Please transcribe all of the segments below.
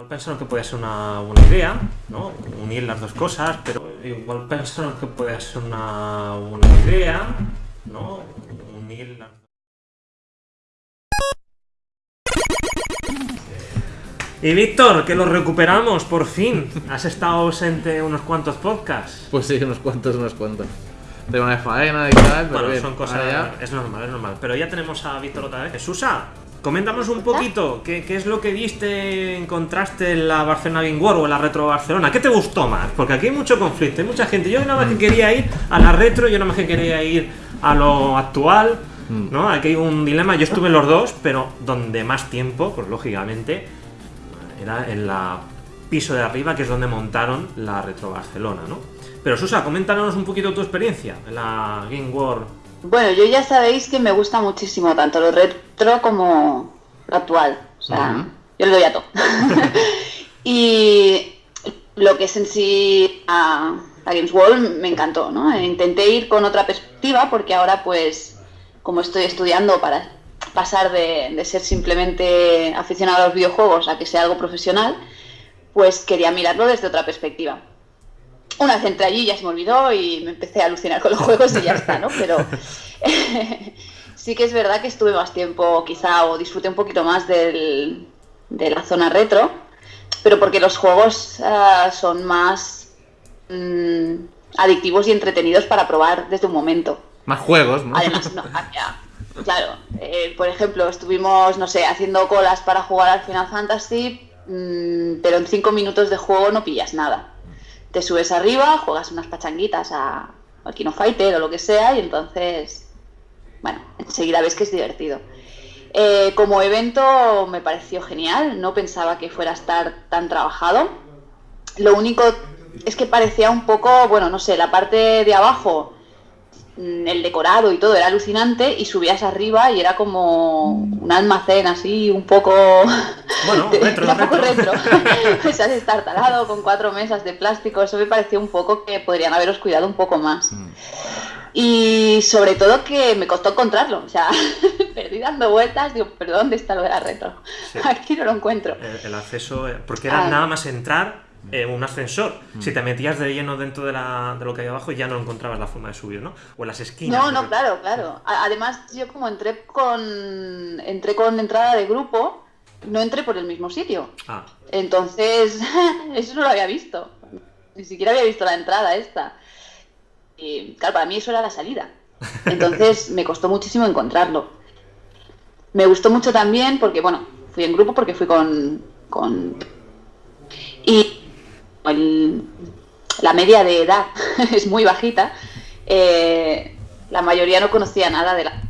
Igual pensaron que podía ser una buena idea, ¿no? Unir las dos cosas, pero igual pensaron que podía ser una buena idea, ¿no? Unir las Y Víctor, que lo recuperamos por fin. Has estado ausente unos cuantos podcasts. Pues sí, unos cuantos, unos cuantos. Tengo una faena y tal, pero Bueno, bien, son cosas. ya- Es normal, es normal. Pero ya tenemos a Víctor otra vez. Susa, coméntanos un poquito. ¿qué, qué es lo que viste, encontraste en la Barcelona Game World o en la Retro Barcelona? ¿Qué te gustó más? Porque aquí hay mucho conflicto, hay mucha gente. Yo nada más que quería ir a la retro, yo nada más que quería ir a lo actual. ¿No? Aquí hay un dilema. Yo estuve en los dos, pero donde más tiempo, pues lógicamente, era en la piso de arriba, que es donde montaron la Retro Barcelona, ¿no? Pero Susa, coméntanos un poquito tu experiencia en la Game World. Bueno, yo ya sabéis que me gusta muchísimo tanto lo retro como lo actual. O sea, yo le doy a todo. y lo que es en sí a, la Games World me encantó, ¿no? Intenté ir con otra perspectiva porque ahora pues como estoy estudiando para pasar de, de ser simplemente aficionado a los videojuegos a que sea algo profesional, pues quería mirarlo desde otra perspectiva. Una vez entré allí ya se me olvidó y me empecé a alucinar con los juegos y ya está, ¿no? Pero sí que es verdad que estuve más tiempo quizá o disfruté un poquito más del- de la zona retro, pero porque los juegos ah, son más mm, adictivos y entretenidos para probar desde un momento. Más juegos, ¿no? Además, no, ya, claro, eh, por ejemplo, estuvimos, no sé, haciendo colas para jugar al Final Fantasy, mm, pero en cinco minutos de juego no pillas nada. Te subes arriba, juegas unas pachanguitas a, al Kino Fighter o lo que sea, y entonces, bueno, enseguida ves que es divertido. Eh, como evento me pareció genial, no pensaba que fuera a estar tan trabajado. Lo único es que parecía un poco, bueno, no sé, la parte de abajo el decorado y todo era alucinante y subías arriba y era como un almacén así un poco Bueno, retro, era un poco retro. retro pues has estar talado con cuatro mesas de plástico eso me pareció un poco que podrían haberos cuidado un poco más Mm. y sobre todo que me costó encontrarlo o sea perdí dando vueltas digo pero dónde está lo de la retro Sí. aquí no lo encuentro El, el acceso, eh, porque era Ah. nada más entrar en un ascensor. Si te metías de lleno dentro de, la, de lo que hay abajo, ya no encontrabas la forma de subir, ¿no? O en las esquinas. No, no, claro, claro. Además, yo como entré con entré con entrada de grupo, no entré por el mismo sitio. Ah, Entonces, eso no lo había visto. Ni siquiera había visto la entrada esta. Y claro, para mí eso era la salida. Entonces me costó muchísimo encontrarlo. Me gustó mucho también porque, bueno, fui en grupo porque fui con... con... Y el- la media de edad es muy bajita. Eh, la mayoría no conocía nada de la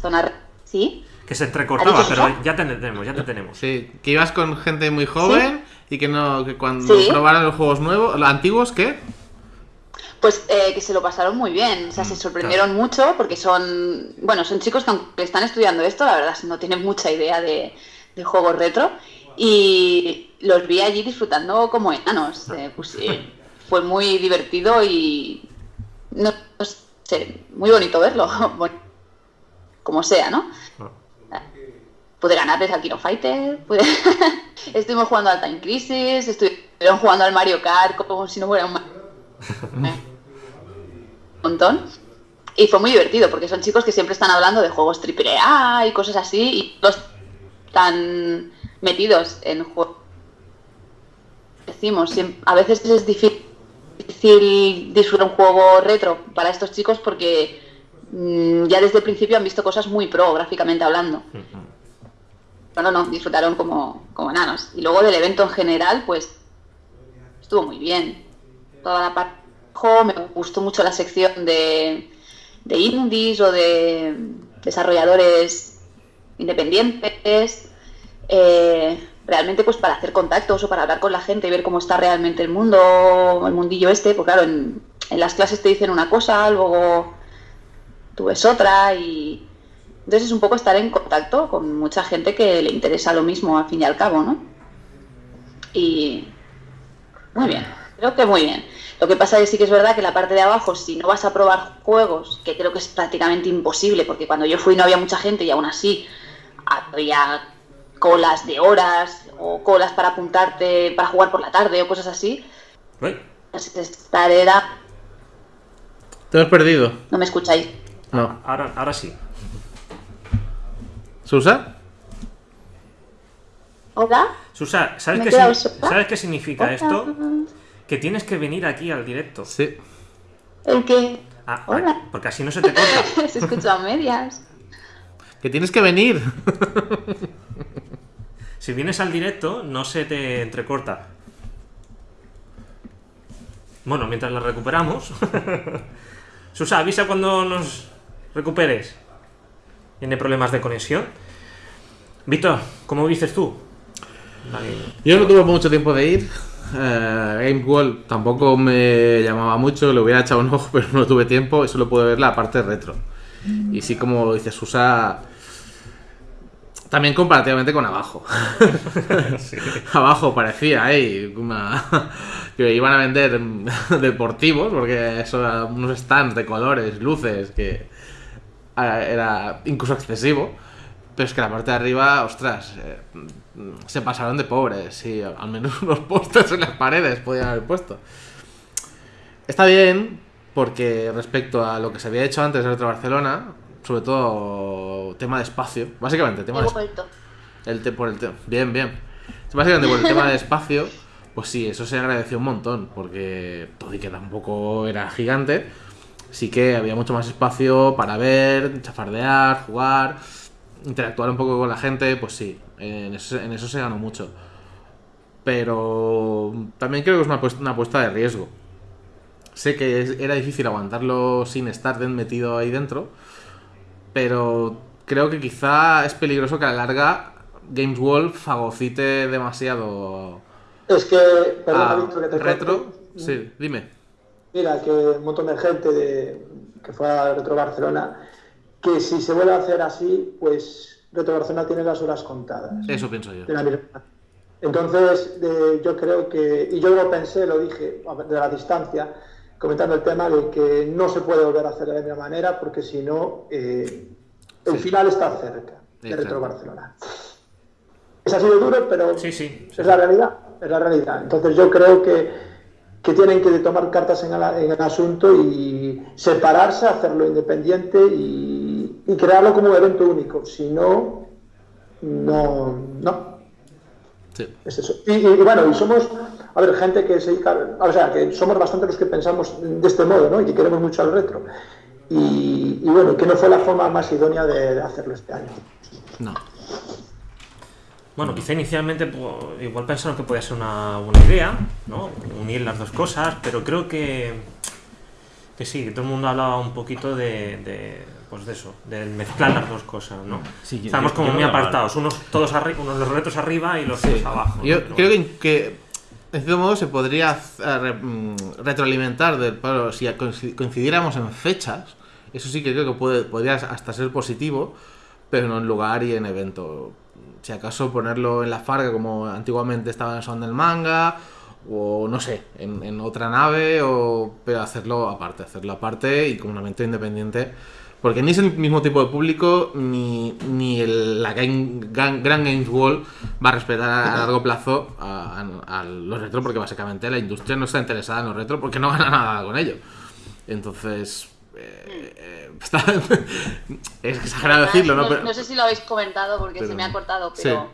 zona... ¿Sí? que se entrecortaba, ¿Ha dicho pero ya te tenemos, ya te tenemos. Sí, que ibas con gente muy joven y que no que cuando Sí. probaron los juegos nuevos, los antiguos, ¿qué? Pues eh, que se lo pasaron muy bien, o sea, se sorprendieron mucho porque son, bueno, son chicos que aunque están estudiando esto, la verdad no tienen mucha idea de, de juegos retro y los vi allí disfrutando como enanos, eh, pues, eh, fue muy divertido y no, no sé, muy bonito verlo, como sea, ¿no? Ah. Pude ganarles al Kino Fighter, pude... estuvimos jugando al Time Crisis, estuvieron jugando al Mario Kart como si no fuera un... Mario un montón. Y fue muy divertido porque son chicos que siempre están hablando de juegos triple A y cosas así y los están metidos en juegos. Decimos, a veces es difícil disfrutar un juego retro para estos chicos porque mm, ya desde el principio han visto cosas muy pro gráficamente hablando. Pero no, no, disfrutaron como, como enanos. Y luego del evento en general, pues estuvo muy bien. Toda la parte me gustó mucho la sección de, de indies o de desarrolladores independientes. Eh, realmente pues para hacer contactos o para hablar con la gente y ver cómo está realmente el mundo, el mundillo este, pues claro, en, en las clases te dicen una cosa, luego tú ves otra y entonces es un poco estar en contacto con mucha gente que le interesa lo mismo al fin y al cabo, ¿no? Y muy bien, creo que muy bien. Lo que pasa es que sí que es verdad que la parte de abajo, si no vas a probar juegos, que creo que es prácticamente imposible, porque cuando yo fui no había mucha gente y aún así había colas de horas o colas para apuntarte para jugar por la tarde o cosas así. Uy, Esta era... Te has perdido. No me escucháis. No. ahora, ahora sí. ¿Susa? ¿Hola? Susa, ¿sabes qué. ¿sabes qué significa esto? Que tienes que venir aquí al directo. Sí. ¿El qué? Ah, Hola. porque así no se te corta. Se escucha a medias. Que tienes que venir. Si vienes al directo, no se te entrecorta. Bueno, mientras la recuperamos. Susa, avisa cuando nos recuperes. ¿Tiene problemas de conexión? Víctor, ¿cómo dices tú? Yo no tuve mucho tiempo de ir. Eh, Game World tampoco me llamaba mucho, le hubiera echado un ojo, pero no tuve tiempo y solo pude ver la parte retro. Y sí, como dice Susa, también comparativamente con abajo. abajo parecía, ¿eh? Una... que iban a vender deportivos, porque eso era unos stands de colores, luces, que era incluso excesivo. Pero es que la parte de arriba, ostras, eh, se pasaron de pobres. Y al menos unos postes en las paredes podían haber puesto. Está bien, porque respecto a lo que se había hecho antes de Barcelona, sobre todo tema de espacio, básicamente, tema de el te- por el te- bien, bien. Básicamente por el tema de espacio, pues sí, eso se agradeció un montón, porque todo y que tampoco era gigante, sí que había mucho más espacio para ver, chafardear, jugar, interactuar un poco con la gente, pues sí, en eso, en eso se ganó mucho. Pero también creo que es una apuesta, una apuesta de riesgo. Sé que era difícil aguantarlo sin estar metido ahí dentro, pero creo que quizá es peligroso que a la larga Games World fagocite demasiado Es que, perdona, a Víctor, que te retro. Sí, dime. Mira, que un montón de gente de, que fue a Retro Barcelona, que si se vuelve a hacer así, pues Retro Barcelona tiene las horas contadas. Eso pienso yo. de la misma. Entonces, de- yo creo que, y yo lo pensé, lo dije de la distancia, comentando el tema de que no se puede volver a hacer de la misma manera, porque si no, eh, el Sí. final está cerca de Exacto. Retro Barcelona. Es así de duro, pero Sí, sí. es la realidad, es la realidad. Entonces yo creo que, que tienen que tomar cartas en el, en el asunto y separarse, hacerlo independiente y, y crearlo como un evento único. Si no, no, no. Sí. Es eso. Y, y- y bueno, y somos, a ver, gente que se dedica, o sea, que somos bastante los que pensamos de este modo, ¿no? Y que queremos mucho al retro. Y, y bueno, que no fue la forma más idónea de, de hacerlo este año. No. Bueno, quizá inicialmente po- igual pensaron que podía ser una buena idea, ¿no? Unir las dos cosas, pero creo que que sí, que todo el mundo hablaba un poquito de, de pues de eso, de mezclar las dos cosas, ¿no? Sí, yo- Estamos yo- como yo muy apartados, unos todos arriba, unos los retos arriba y los otros abajo. Yo creo que, en cierto modo se podría eh, mm, retroalimentar, del, pero si coinci- coincidiéramos en fechas, eso sí que creo que puede, podría hasta ser positivo, pero no en lugar y en evento. Si acaso ponerlo en la Farga como antiguamente estaba en Son del Manga, o no sé, en, en otra nave, o pero hacerlo aparte, hacerlo aparte y como un evento independiente. Porque ni es el mismo tipo de público, ni, ni el- la Game- Grand Games World va a respetar a, largo plazo a, a- a los retro, porque básicamente la industria no está interesada en los retro porque no gana nada con ello. Entonces, eh, eh, está- es exagerado decirlo, ¿no? no, Pero- no sé si lo habéis comentado porque pero- se me ha cortado, sí. pero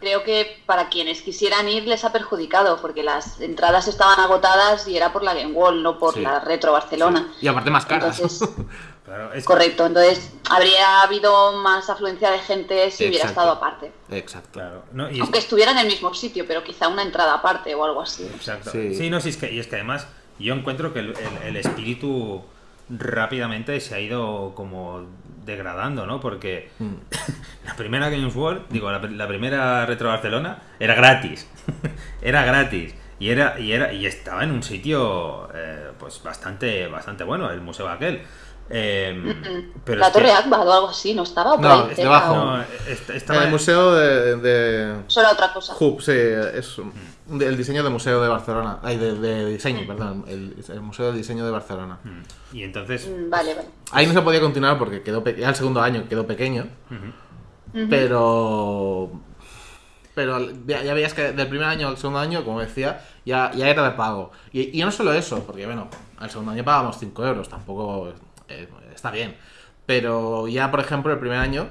creo que para quienes quisieran ir les ha perjudicado porque las entradas estaban agotadas y era por la Game World, no por Sí. la Retro Barcelona. Y aparte más caras. Entonces, Claro, es- correcto, entonces habría habido más afluencia de gente si hubiera estado aparte. Exacto. Claro, no, y es- Aunque estuviera en el mismo sitio, pero quizá una entrada aparte o algo así. Exacto. Sí. Sí, no, sí, es que, y es que además yo encuentro que el, el- el espíritu rápidamente se ha ido como degradando, ¿no? Porque Mm. la primera Games World, digo, la, la primera Retro Barcelona era gratis. era gratis. Y era, y era, y estaba en un sitio eh, pues bastante, bastante bueno, el museo aquel. Eh, pero la es que- Torre Akbar o algo así, ¿no estaba No, es debajo. o- no, est- En estaba el museo de, de Eso era otra cosa. Hub, sí, es un- el diseño del museo de Barcelona. Ay, de, de diseño, perdón. El, el museo de diseño de Barcelona. Y entonces Mm, Vale, vale. Ahí no se podía continuar porque quedó pe- ya el segundo año quedó pequeño. Pero pero ya, ya veías que del primer año al segundo año, como decía, ya, ya era de pago. Y, y no solo eso, porque bueno, al segundo año pagábamos 5 euros, tampoco eh, está bien. Pero ya, por ejemplo, el primer año,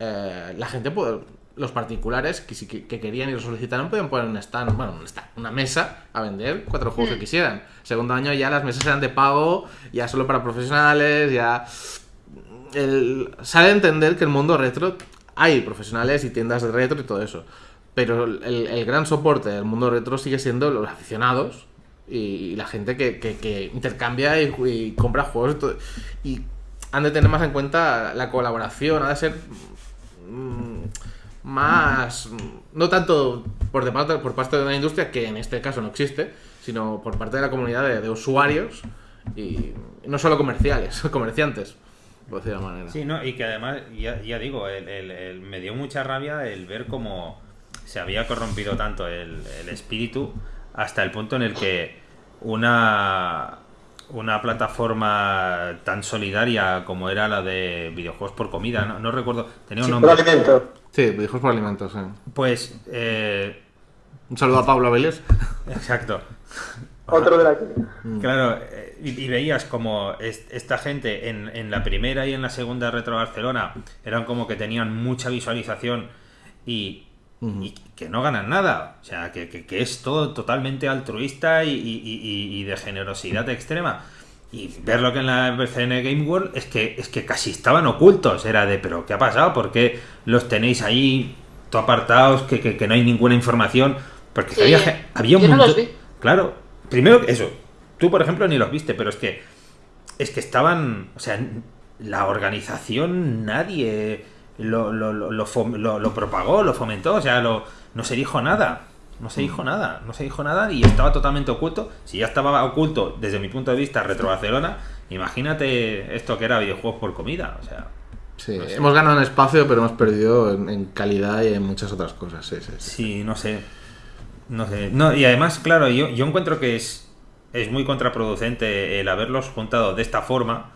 eh, la gente puede, los particulares que, que, que querían y lo solicitaron podían poner un stand, bueno, un stand, una mesa a vender cuatro juegos que quisieran. Segundo año ya las mesas eran de pago, ya solo para profesionales, ya el, sale a entender que el mundo retro hay profesionales y tiendas de retro y todo eso. Pero el, el gran soporte del mundo retro sigue siendo los aficionados y, la gente que, que- que intercambia y, y compra juegos todo. Y han de tener más en cuenta la colaboración, ha de ser mm, más. No tanto por, de parte, por parte de una industria, que en este caso no existe, sino por parte de la comunidad de, de usuarios y no solo comerciales, comerciantes, por decir de manera. Sí, no, y que además, ya, ya digo, el- el- el- me dio mucha rabia el ver cómo se había corrompido tanto el espíritu hasta el punto en el que una, una plataforma tan solidaria como era la de videojuegos por comida, no, no recuerdo, tenía un Sí, por nombre. alimento. Sí, hijos por alimentos. sí. Pues, eh, Un saludo a Pablo Abeles. exacto. Otro de la que. Claro, eh, y, y veías como es- esta gente en, en la primera y en la segunda Retro Barcelona eran como que tenían mucha visualización y, y que no ganan nada. O sea, que, que- que es todo totalmente altruista y, y- y- y de generosidad extrema. Y ver lo que en la BCN Game World es que, es que casi estaban ocultos. Era de, pero ¿qué ha pasado? ¿Por qué los tenéis ahí todo apartados? Que, que- que no hay ninguna información. Porque Sí, había, ge- había un yo no los montón- vi. Claro, primero eso. Tú, por ejemplo, ni los viste, pero es que. Es que estaban. O sea, la organización, nadie lo, lo, lo, lo fom- lo- lo propagó, lo fomentó. O sea, lo, no se dijo nada. No se dijo nada. No se dijo nada y estaba totalmente oculto. Si ya estaba oculto desde mi punto de vista Retro Barcelona, imagínate esto que era videojuegos por comida. O sea. Sí, hemos ganado en espacio, pero hemos perdido en, en calidad y en muchas otras cosas. Sí, sí, sí. Sí, no sé. No sé. No, y además, claro, yo, yo encuentro que es, es muy contraproducente el haberlos juntado de esta forma,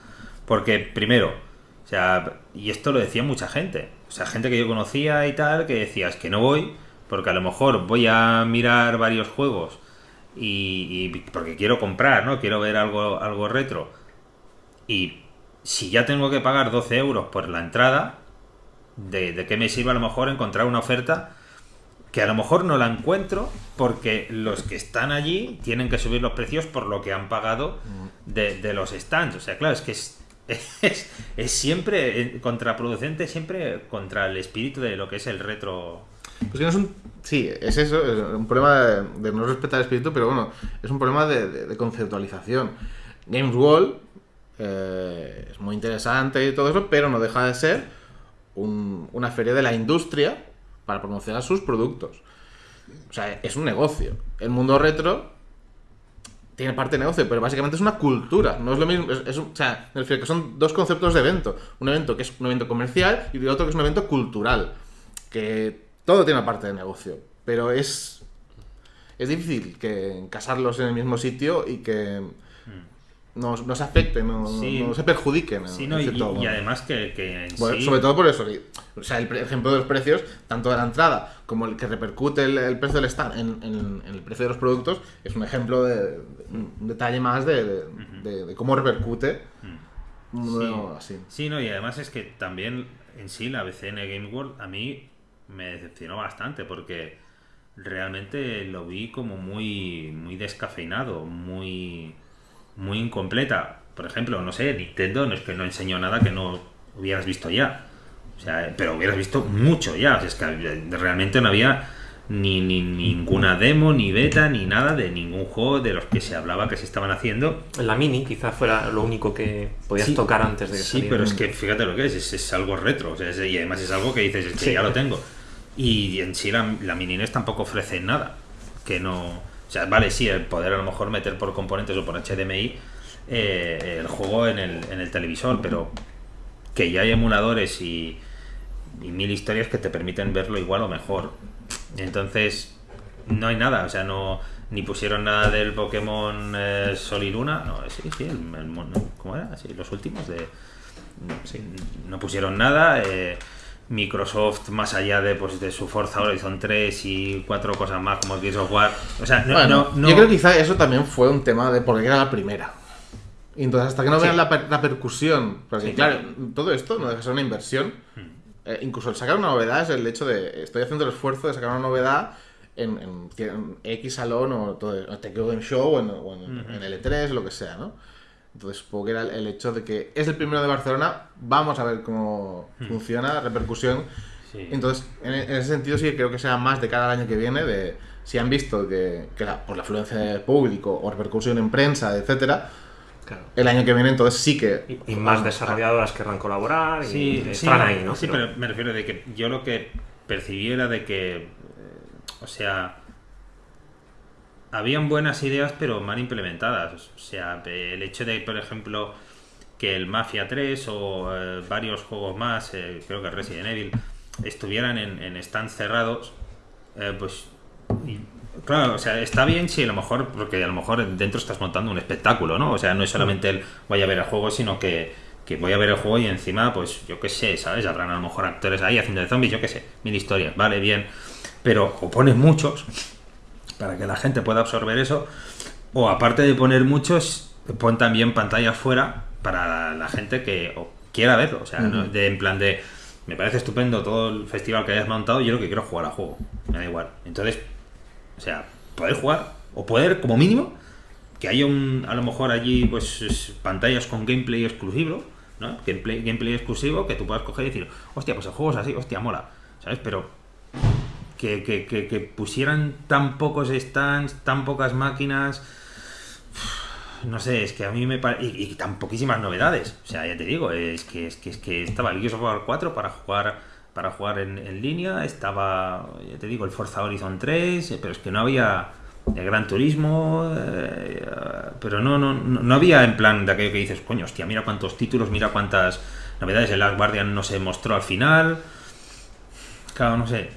porque primero, o sea, y esto lo decía mucha gente, o sea, gente que yo conocía y tal, que decía, es que no voy, porque a lo mejor voy a mirar varios juegos y, y porque quiero comprar, ¿no? Quiero ver algo, algo retro. Y si ya tengo que pagar 12 euros por la entrada, ¿de, de qué me sirve a lo mejor encontrar una oferta? que a lo mejor no la encuentro porque los que están allí tienen que subir los precios por lo que han pagado de, de los stands. O sea, claro, es que es, es, es siempre eh, contraproducente, siempre contra el espíritu de lo que es el retro. Pues que no es un. Sí, es eso, es un problema de, no respetar el espíritu, pero bueno, es un problema de, conceptualización. Games World eh, es muy interesante y todo eso, pero no deja de ser un- una feria de la industria para promocionar sus productos. O sea, es un negocio. El mundo retro tiene parte de negocio, pero básicamente es una cultura. No es lo mismo. Es, o sea, me refiero que son dos conceptos de evento. Un evento que es un evento comercial y otro que es un evento cultural. Que todo tiene una parte de negocio. Pero es. Es difícil que casarlos en el mismo sitio y que no, no se afecten, no, no- Sí. no se perjudiquen. Sí, en ¿no? y, cierto y además que, que en Bueno, sí- Sobre todo por eso. que- O sea, el ejemplo de los precios, tanto de la entrada como el que repercute el, el precio del stand en, en- en el precio de los productos, es un ejemplo de, un detalle más de, de- de- de cómo repercute así. Sí, no, y además es que también en sí la BCN Game World a mí me decepcionó bastante porque realmente lo vi como muy, muy descafeinado, muy, muy incompleta. Por ejemplo, no sé, Nintendo no es que no enseñó nada que no hubieras visto ya. O sea, pero hubieras visto mucho ya. O sea, es que realmente no había ni, ni ninguna demo, ni beta, ni nada de ningún juego de los que se hablaba que se estaban haciendo. La mini quizás fuera lo único que podías Sí. tocar antes de que Sí, saliera. pero es que fíjate lo que es, es, es algo retro, o sea, es- y además es algo que dices, es que Sí. ya lo tengo. Y en sí la, la mini NES tampoco ofrece nada, que no... O sea, vale, sí, el poder a lo mejor meter por componentes o por HDMI eh, el juego en el, en el televisor, pero que ya hay emuladores y, mil historias que te permiten verlo igual o mejor. Entonces, no hay nada, o sea, no ni pusieron nada del Pokémon eh, Sol y Luna, no, sí, sí, el, el ¿cómo era? Sí, los últimos de sí, no pusieron nada, eh, Microsoft, más allá de, pues, de su Forza Horizon 3 y cuatro cosas más como Gears of War. O sea, no, Bueno, no, no- Yo creo que quizá eso también fue un tema de porque era la primera. Y entonces, hasta que no vean la, per- la percusión, porque Sí, claro, claro. todo esto no deja de ser una inversión. Eh, incluso el sacar una novedad es el hecho de estoy haciendo el esfuerzo de sacar una novedad en, en X salón o todo, o Game Show o en, o en- en L3 o lo que sea, ¿no? Entonces supongo que era el, hecho de que es el primero de Barcelona, vamos a ver cómo funciona, repercusión. Sí. Entonces, en, en ese sentido sí que creo que sea más de cara al año que viene, de si han visto que, que la, por la afluencia de público o repercusión en prensa, etcétera, Claro. el año que viene entonces sí que... Y, y más desarrolladoras querrán colaborar y Sí, sí, estarán no, ahí, ¿no? Sí, Pero- pero me refiero de que yo lo que percibí era de que, eh, o sea, habían buenas ideas pero mal implementadas. O sea, el hecho de, por ejemplo, que el Mafia 3 o eh, varios juegos más, eh, creo que Resident Evil, estuvieran en, en stands cerrados, eh, pues claro, o sea, está bien si a lo mejor, porque a lo mejor dentro estás montando un espectáculo, ¿no? O sea, no es solamente el voy a ver el juego, sino que, que voy a ver el juego y encima, pues yo qué sé, ¿sabes? Habrán a lo mejor actores ahí haciendo zombies, yo qué sé, mil historias, vale, bien. Pero o pones muchos para que la gente pueda absorber eso, o aparte de poner muchos, pon también pantallas fuera para la gente que quiera verlo, o sea, no- de, en plan de, me parece estupendo todo el festival que hayas montado, yo lo que quiero es jugar al juego, me da igual. Entonces, o sea, poder jugar, o poder, como mínimo, que haya un, a lo mejor allí, pues, es- pantallas con gameplay exclusivo, ¿no? Gameplay, gameplay exclusivo que tú puedas coger y decir, hostia, pues el juego es así, hostia, mola, ¿sabes? Pero que, pusieran tan pocos stands, tan pocas máquinas. No sé, es que a mí me parece. Y, tan poquísimas novedades. O sea, ya te digo, es que, es que, es que estaba el Gears of War 4 para jugar para jugar en, en línea, estaba, ya te digo, el Forza Horizon 3, eh, pero es que no había el Gran Turismo, eh, pero no, no no había en plan de aquello que dices, coño, hostia, mira cuántos títulos, mira cuántas novedades, el Last Guardian no se mostró al final. Claro, no sé.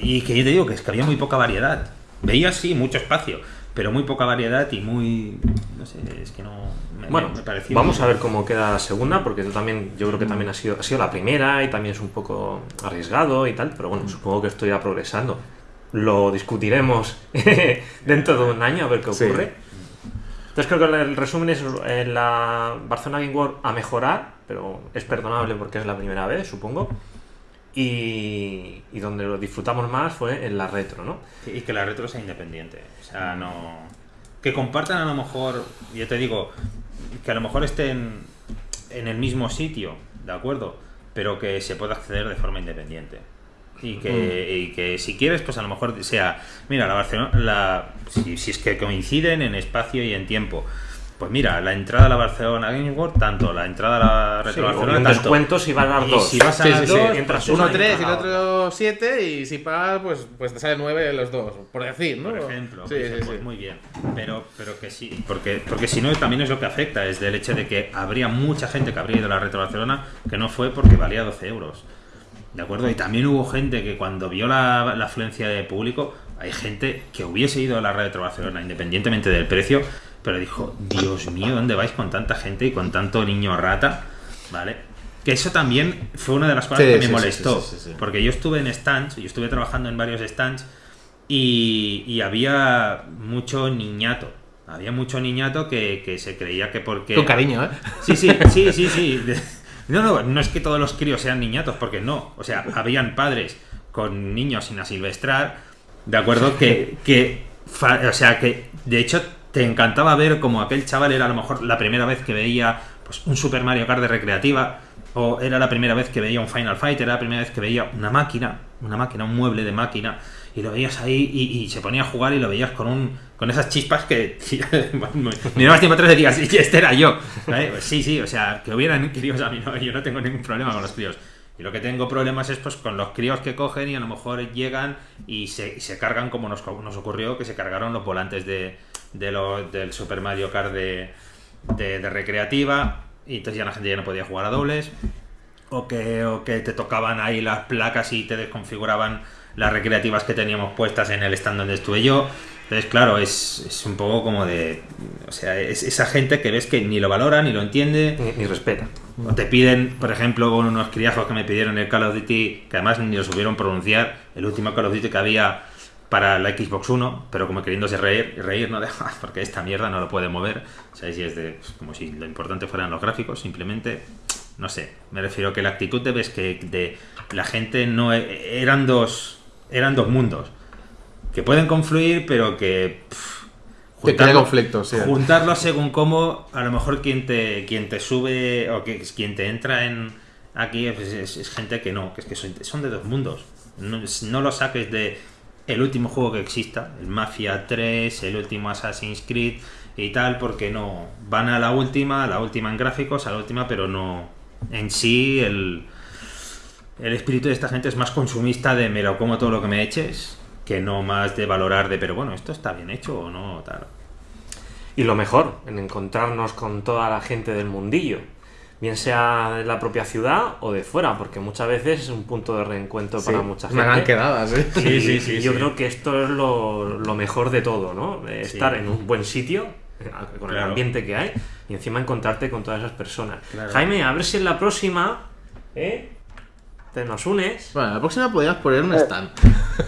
Y que yo te digo que es que había muy poca variedad. Veías sí mucho espacio, pero muy poca variedad y muy. No sé, es que no. Me, Bueno, me pareció. vamos a ver cómo queda la segunda, porque tú también, yo creo que también ha sido, ha sido la primera y también es un poco arriesgado y tal, pero bueno, supongo que esto irá progresando. Lo discutiremos dentro de un año a ver qué Sí. ocurre. Entonces creo que el resumen es eh, la Barcelona Game World a mejorar, pero es perdonable porque es la primera vez, supongo. Y, y donde lo disfrutamos más fue en la retro, ¿no? Y que la retro sea independiente. O sea, no. Que compartan a lo mejor. Yo te digo. Que a lo mejor estén en el mismo sitio, ¿de acuerdo? Pero que se pueda acceder de forma independiente. Y que, y que si quieres, pues a lo mejor sea. Mira, la Barcelona. La, si, si es que coinciden en espacio y en tiempo. Pues mira, la entrada a la Barcelona Game World, tanto. La entrada a la retro Sí, Barcelona, un tanto. descuento si van a dar Y dos. si vas a Sí, sí, dos, sí. pues entras Uno una y 3 y el otro 7 y si pagas pues, pues te sale 9 los dos, por decir, ¿no? por ejemplo. Sí, pues, sí, pues sí. muy bien. Pero, pero que sí, porque, porque si no también es lo que afecta, es del hecho de que habría mucha gente que habría ido a la Retro Barcelona que no fue porque valía 12 euros. ¿De acuerdo? Y también hubo gente que cuando vio la, la afluencia de público, hay gente que hubiese ido a la Retro Barcelona independientemente del precio, pero dijo, Dios mío, ¿dónde vais con tanta gente y con tanto niño rata? ¿Vale? Que eso también fue una de las cosas Sí, que me sí, molestó. sí. Porque yo estuve en stands, yo estuve trabajando en varios stands y, y había mucho niñato. Había mucho niñato que, que se creía que porque... Con cariño, ¿eh? Sí, sí, sí, sí, sí. No, no, no es que todos los críos sean niñatos, porque no. O sea, habían padres con niños sin asilvestrar, ¿de acuerdo? Que, que o sea, que de hecho te encantaba ver como aquel chaval era a lo mejor la primera vez que veía pues, un Super Mario Kart de recreativa, o era la primera vez que veía un Final Fight, era la primera vez que veía una máquina, una máquina, un mueble de máquina, y lo veías ahí y, se ponía a jugar y lo veías con un con esas chispas que mirabas tiempo atrás y decías, "Sí, este era yo. Pues sí, sí, o sea, que hubieran críos a mí no, yo no tengo ningún problema con los críos. Y lo que tengo problemas es pues con los críos que cogen y a lo mejor llegan y se, se cargan como nos, nos ocurrió, que se cargaron los volantes de, de lo- del Super Mario Kart de, de, de recreativa y entonces ya la gente ya no podía jugar a dobles o que, o que te tocaban ahí las placas y te desconfiguraban las recreativas que teníamos puestas en el stand donde estuve yo. Entonces, claro, es, es un poco como de. O sea, es esa gente que ves que ni lo valora, ni lo entiende. Ni, ni respeta. O te piden, por ejemplo, con unos criajos que me pidieron el Call of Duty, que además ni lo supieron pronunciar, el último Call of Duty que había para la Xbox One, pero como queriéndose reír, reír no deja, porque esta mierda no lo puede mover. O sea, si es de, pues, como si lo importante fueran los gráficos, simplemente, no sé, me refiero que la actitud de ves que de la gente no e- eran dos, eran dos mundos que pueden confluir, pero que pff, sí. juntarlo según cómo a lo mejor quien te quien te sube o que quien te entra en aquí pues, es, es gente que no, que es que son, son de dos mundos. No, no lo saques de el último juego que exista, el Mafia 3, el último Assassin's Creed y tal, porque no van a la última, a la última en gráficos, a la última, pero no en sí el el espíritu de esta gente es más consumista de me lo como todo lo que me eches que no más de valorar de pero bueno, esto está bien hecho o no, tal. Y lo mejor, en encontrarnos con toda la gente del mundillo. Bien sea de la propia ciudad o de fuera, porque muchas veces es un punto de reencuentro para mucha gente. Una gran quedada, sí. Y, Sí, sí, y yo sí. creo que esto es lo, lo mejor de todo, ¿no? De Sí. estar en un buen sitio, con el ambiente que hay, y encima encontrarte con todas esas personas. Claro. Jaime, a ver si en la próxima, ¿eh? Te nos unes. Bueno, la próxima podrías poner un stand.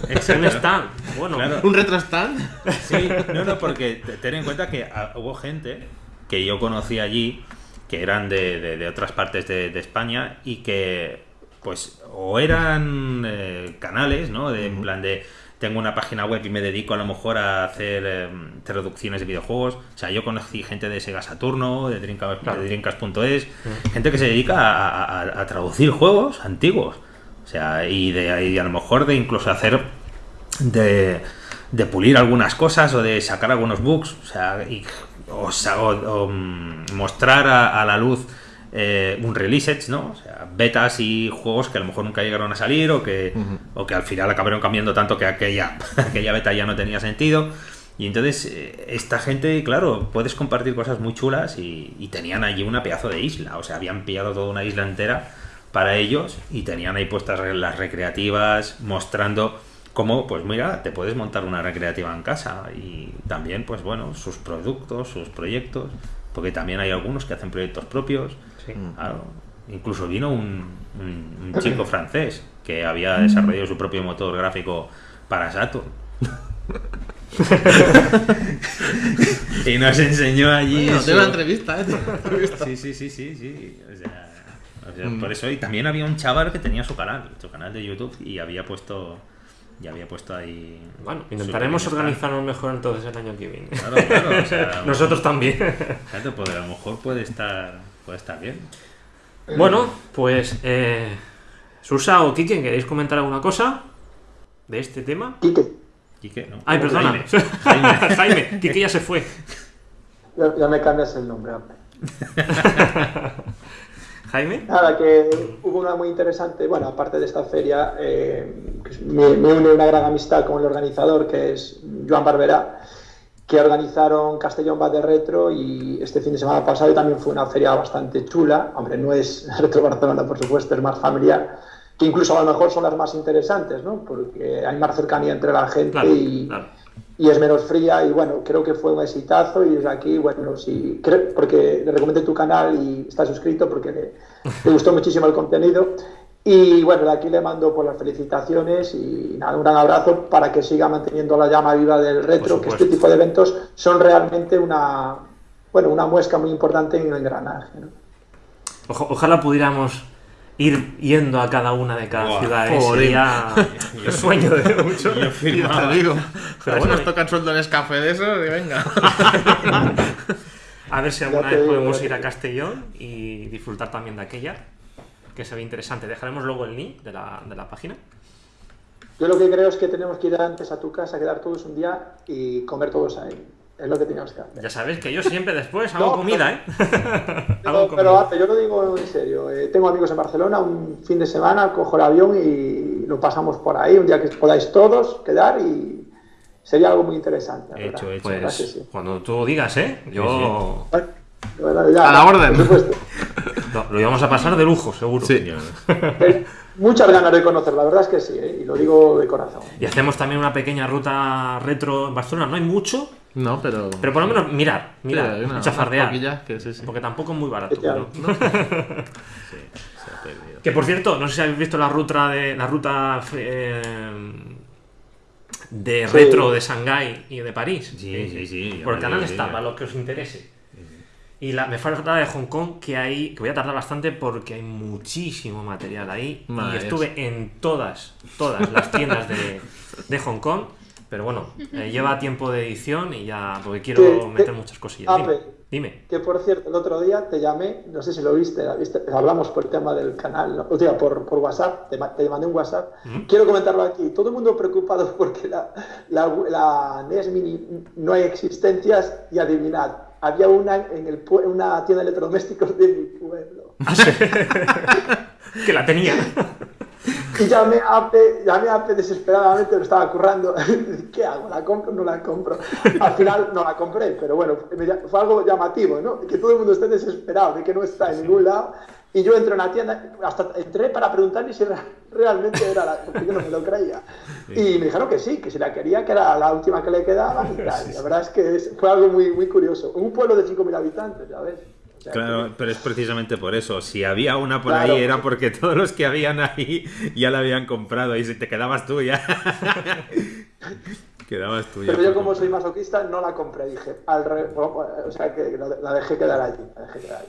Un stand. Bueno, Claro. Un retro stand. Sí, no, no, porque te- ten en cuenta que ah, hubo gente que yo conocí allí que eran de, de- de otras partes de, de España y que, pues, o eran eh, canales, ¿no? De, En plan de, tengo una página web y me dedico a lo mejor a hacer eh, traducciones de videojuegos. O sea, yo conocí gente de Sega Saturno, de Dreamcast- Claro. de Dreamcast.es, gente que se dedica a, a- a traducir juegos antiguos. O sea, y, de, y a lo mejor de incluso hacer de, de pulir algunas cosas o de sacar algunos bugs, o sea, y, o, o- mm, mostrar a, a la luz eh, un release, ¿no? O sea, betas y juegos que a lo mejor nunca llegaron a salir o que, o que al final acabaron cambiando tanto que aquella, aquella beta ya no tenía sentido. Y entonces, eh, esta gente, claro, puedes compartir cosas muy chulas y, y tenían allí una pedazo de isla, o sea, habían pillado toda una isla entera para ellos y tenían ahí puestas las recreativas mostrando cómo, pues mira, te puedes montar una recreativa en casa y también, pues bueno, sus productos, sus proyectos, porque también hay algunos que hacen proyectos propios. Claro. Incluso vino un, un- un chico francés que había desarrollado su propio motor gráfico para Saturn. y nos enseñó allí. Bueno, su- tengo una entrevista, ¿eh? Sí, sí, sí, sí, sí. O sea, o sea, por eso y también había un chaval que tenía su canal, su canal de YouTube y había puesto y había puesto ahí. bueno, intentaremos organizarnos mejor entonces el año que viene. Claro, claro, o sea, Nosotros también. Fíjate, pues a lo mejor puede estar puede estar bien. Bueno, pues eh, Susa o Kike, ¿queréis comentar alguna cosa de este tema? Quique, Quique, ¿no? Ay, perdona. Jaime. Jaime, Kike ya se fue. ya, ya me cambias el nombre, hombre. Jaime. Nada, que hubo una muy interesante, bueno, aparte de esta feria, eh, me, me une una gran amistad con el organizador, que es Joan Barberá, que organizaron Castellón va de Retro y este fin de semana pasado también fue una feria bastante chula. Hombre, no es Retro Barcelona, por supuesto, es más familiar, que incluso a lo mejor son las más interesantes, ¿no? Porque hay más cercanía entre la gente Claro, y, claro. Y es menos fría y bueno, creo que fue un exitazo y desde aquí, bueno, sí, creo- porque le recomendé tu canal y está suscrito porque le, le gustó muchísimo el contenido y bueno, de aquí le mando por las felicitaciones y nada, un gran abrazo para que siga manteniendo la llama viva del retro, que este tipo de eventos son realmente una, bueno, una muesca muy importante en el engranaje. ojalá pudiéramos ir yendo a cada una de cada ciudad. ¿eh? joder. Sería el sueño de muchos. Yo firmaba. te digo. Pero bueno, nos tocan sueldo en café de eso y venga. A ver si alguna vez podemos ir a te- Castellón y disfrutar también de aquella, que se ve interesante. Dejaremos luego el link de la, de la página. Yo lo que creo es que tenemos que ir antes a tu casa, quedar todos un día y comer todos ahí. Es lo que tenemos que hacer. Ya sabes que yo siempre después hago No, comida, ¿eh? hago Pero, pero comida. Arce, yo lo digo en serio. eh, tengo amigos en Barcelona, un fin de semana cojo el avión y lo pasamos por ahí, un día que podáis todos quedar y sería algo muy interesante. Hecho, hecho. Pues sí. cuando tú digas, ¿eh? Yo Bueno, bueno, ya, A la orden. Por supuesto. lo, lo íbamos a pasar de lujo, seguro. Sí. Eh, muchas ganas de conocer, la verdad es que sí, ¿eh? y lo digo de corazón. Y hacemos también una pequeña ruta retro en Barcelona. No hay mucho, No, pero. pero por lo menos mirar, mirar, una- chafardear. que sí, sí. Porque tampoco es muy barato. ¿no? Que por cierto, no sé si habéis visto la ruta de la ruta eh, de Sí. retro de Shanghái y de París. Sí, sí, sí, Por el canal está, para los que os interese. Y la, me falta la de Hong Kong, que hay, que voy a tardar bastante porque hay muchísimo material ahí. Madre y estuve en todas, todas las tiendas de, de Hong Kong. Pero bueno, eh, lleva tiempo de edición y ya, porque quiero Que- meter que- muchas cosillas. Dime, Ape. dime. Que por cierto, el otro día te llamé, no sé si lo viste, la viste, hablamos por el tema del canal, ¿no? o sea, por, por WhatsApp, te, te mandé un WhatsApp. Quiero comentarlo aquí. Todo el mundo preocupado porque la, la, la NES Mini no hay existencias y adivinad, había una en el, una tienda de electrodomésticos de mi pueblo. Que la tenía. Y llamé a Ape, llamé a Ape desesperadamente, lo estaba currando. ¿Qué hago? ¿La compro o no la compro? Al final no la compré, pero bueno, me fue algo llamativo, ¿no? Que todo el mundo esté desesperado de que no está en ningún lado. Y yo entro en la tienda, hasta entré para preguntarle si era- realmente era la, porque yo no me lo creía. Y me dijeron que sí, que si la quería, que era la última que le quedaba y tal. La verdad es que fue algo muy, muy curioso. Un pueblo de 5.000 habitantes, ya ves. O sea, Claro, pero es precisamente por eso. Si había una por Claro. ahí era porque todos los que habían ahí ya la habían comprado y si te quedabas tú ya. quedabas tú ya. Pero yo como comprar. soy masoquista no la compré, dije, al re- o sea que la, dejé quedar allí, la dejé quedar allí.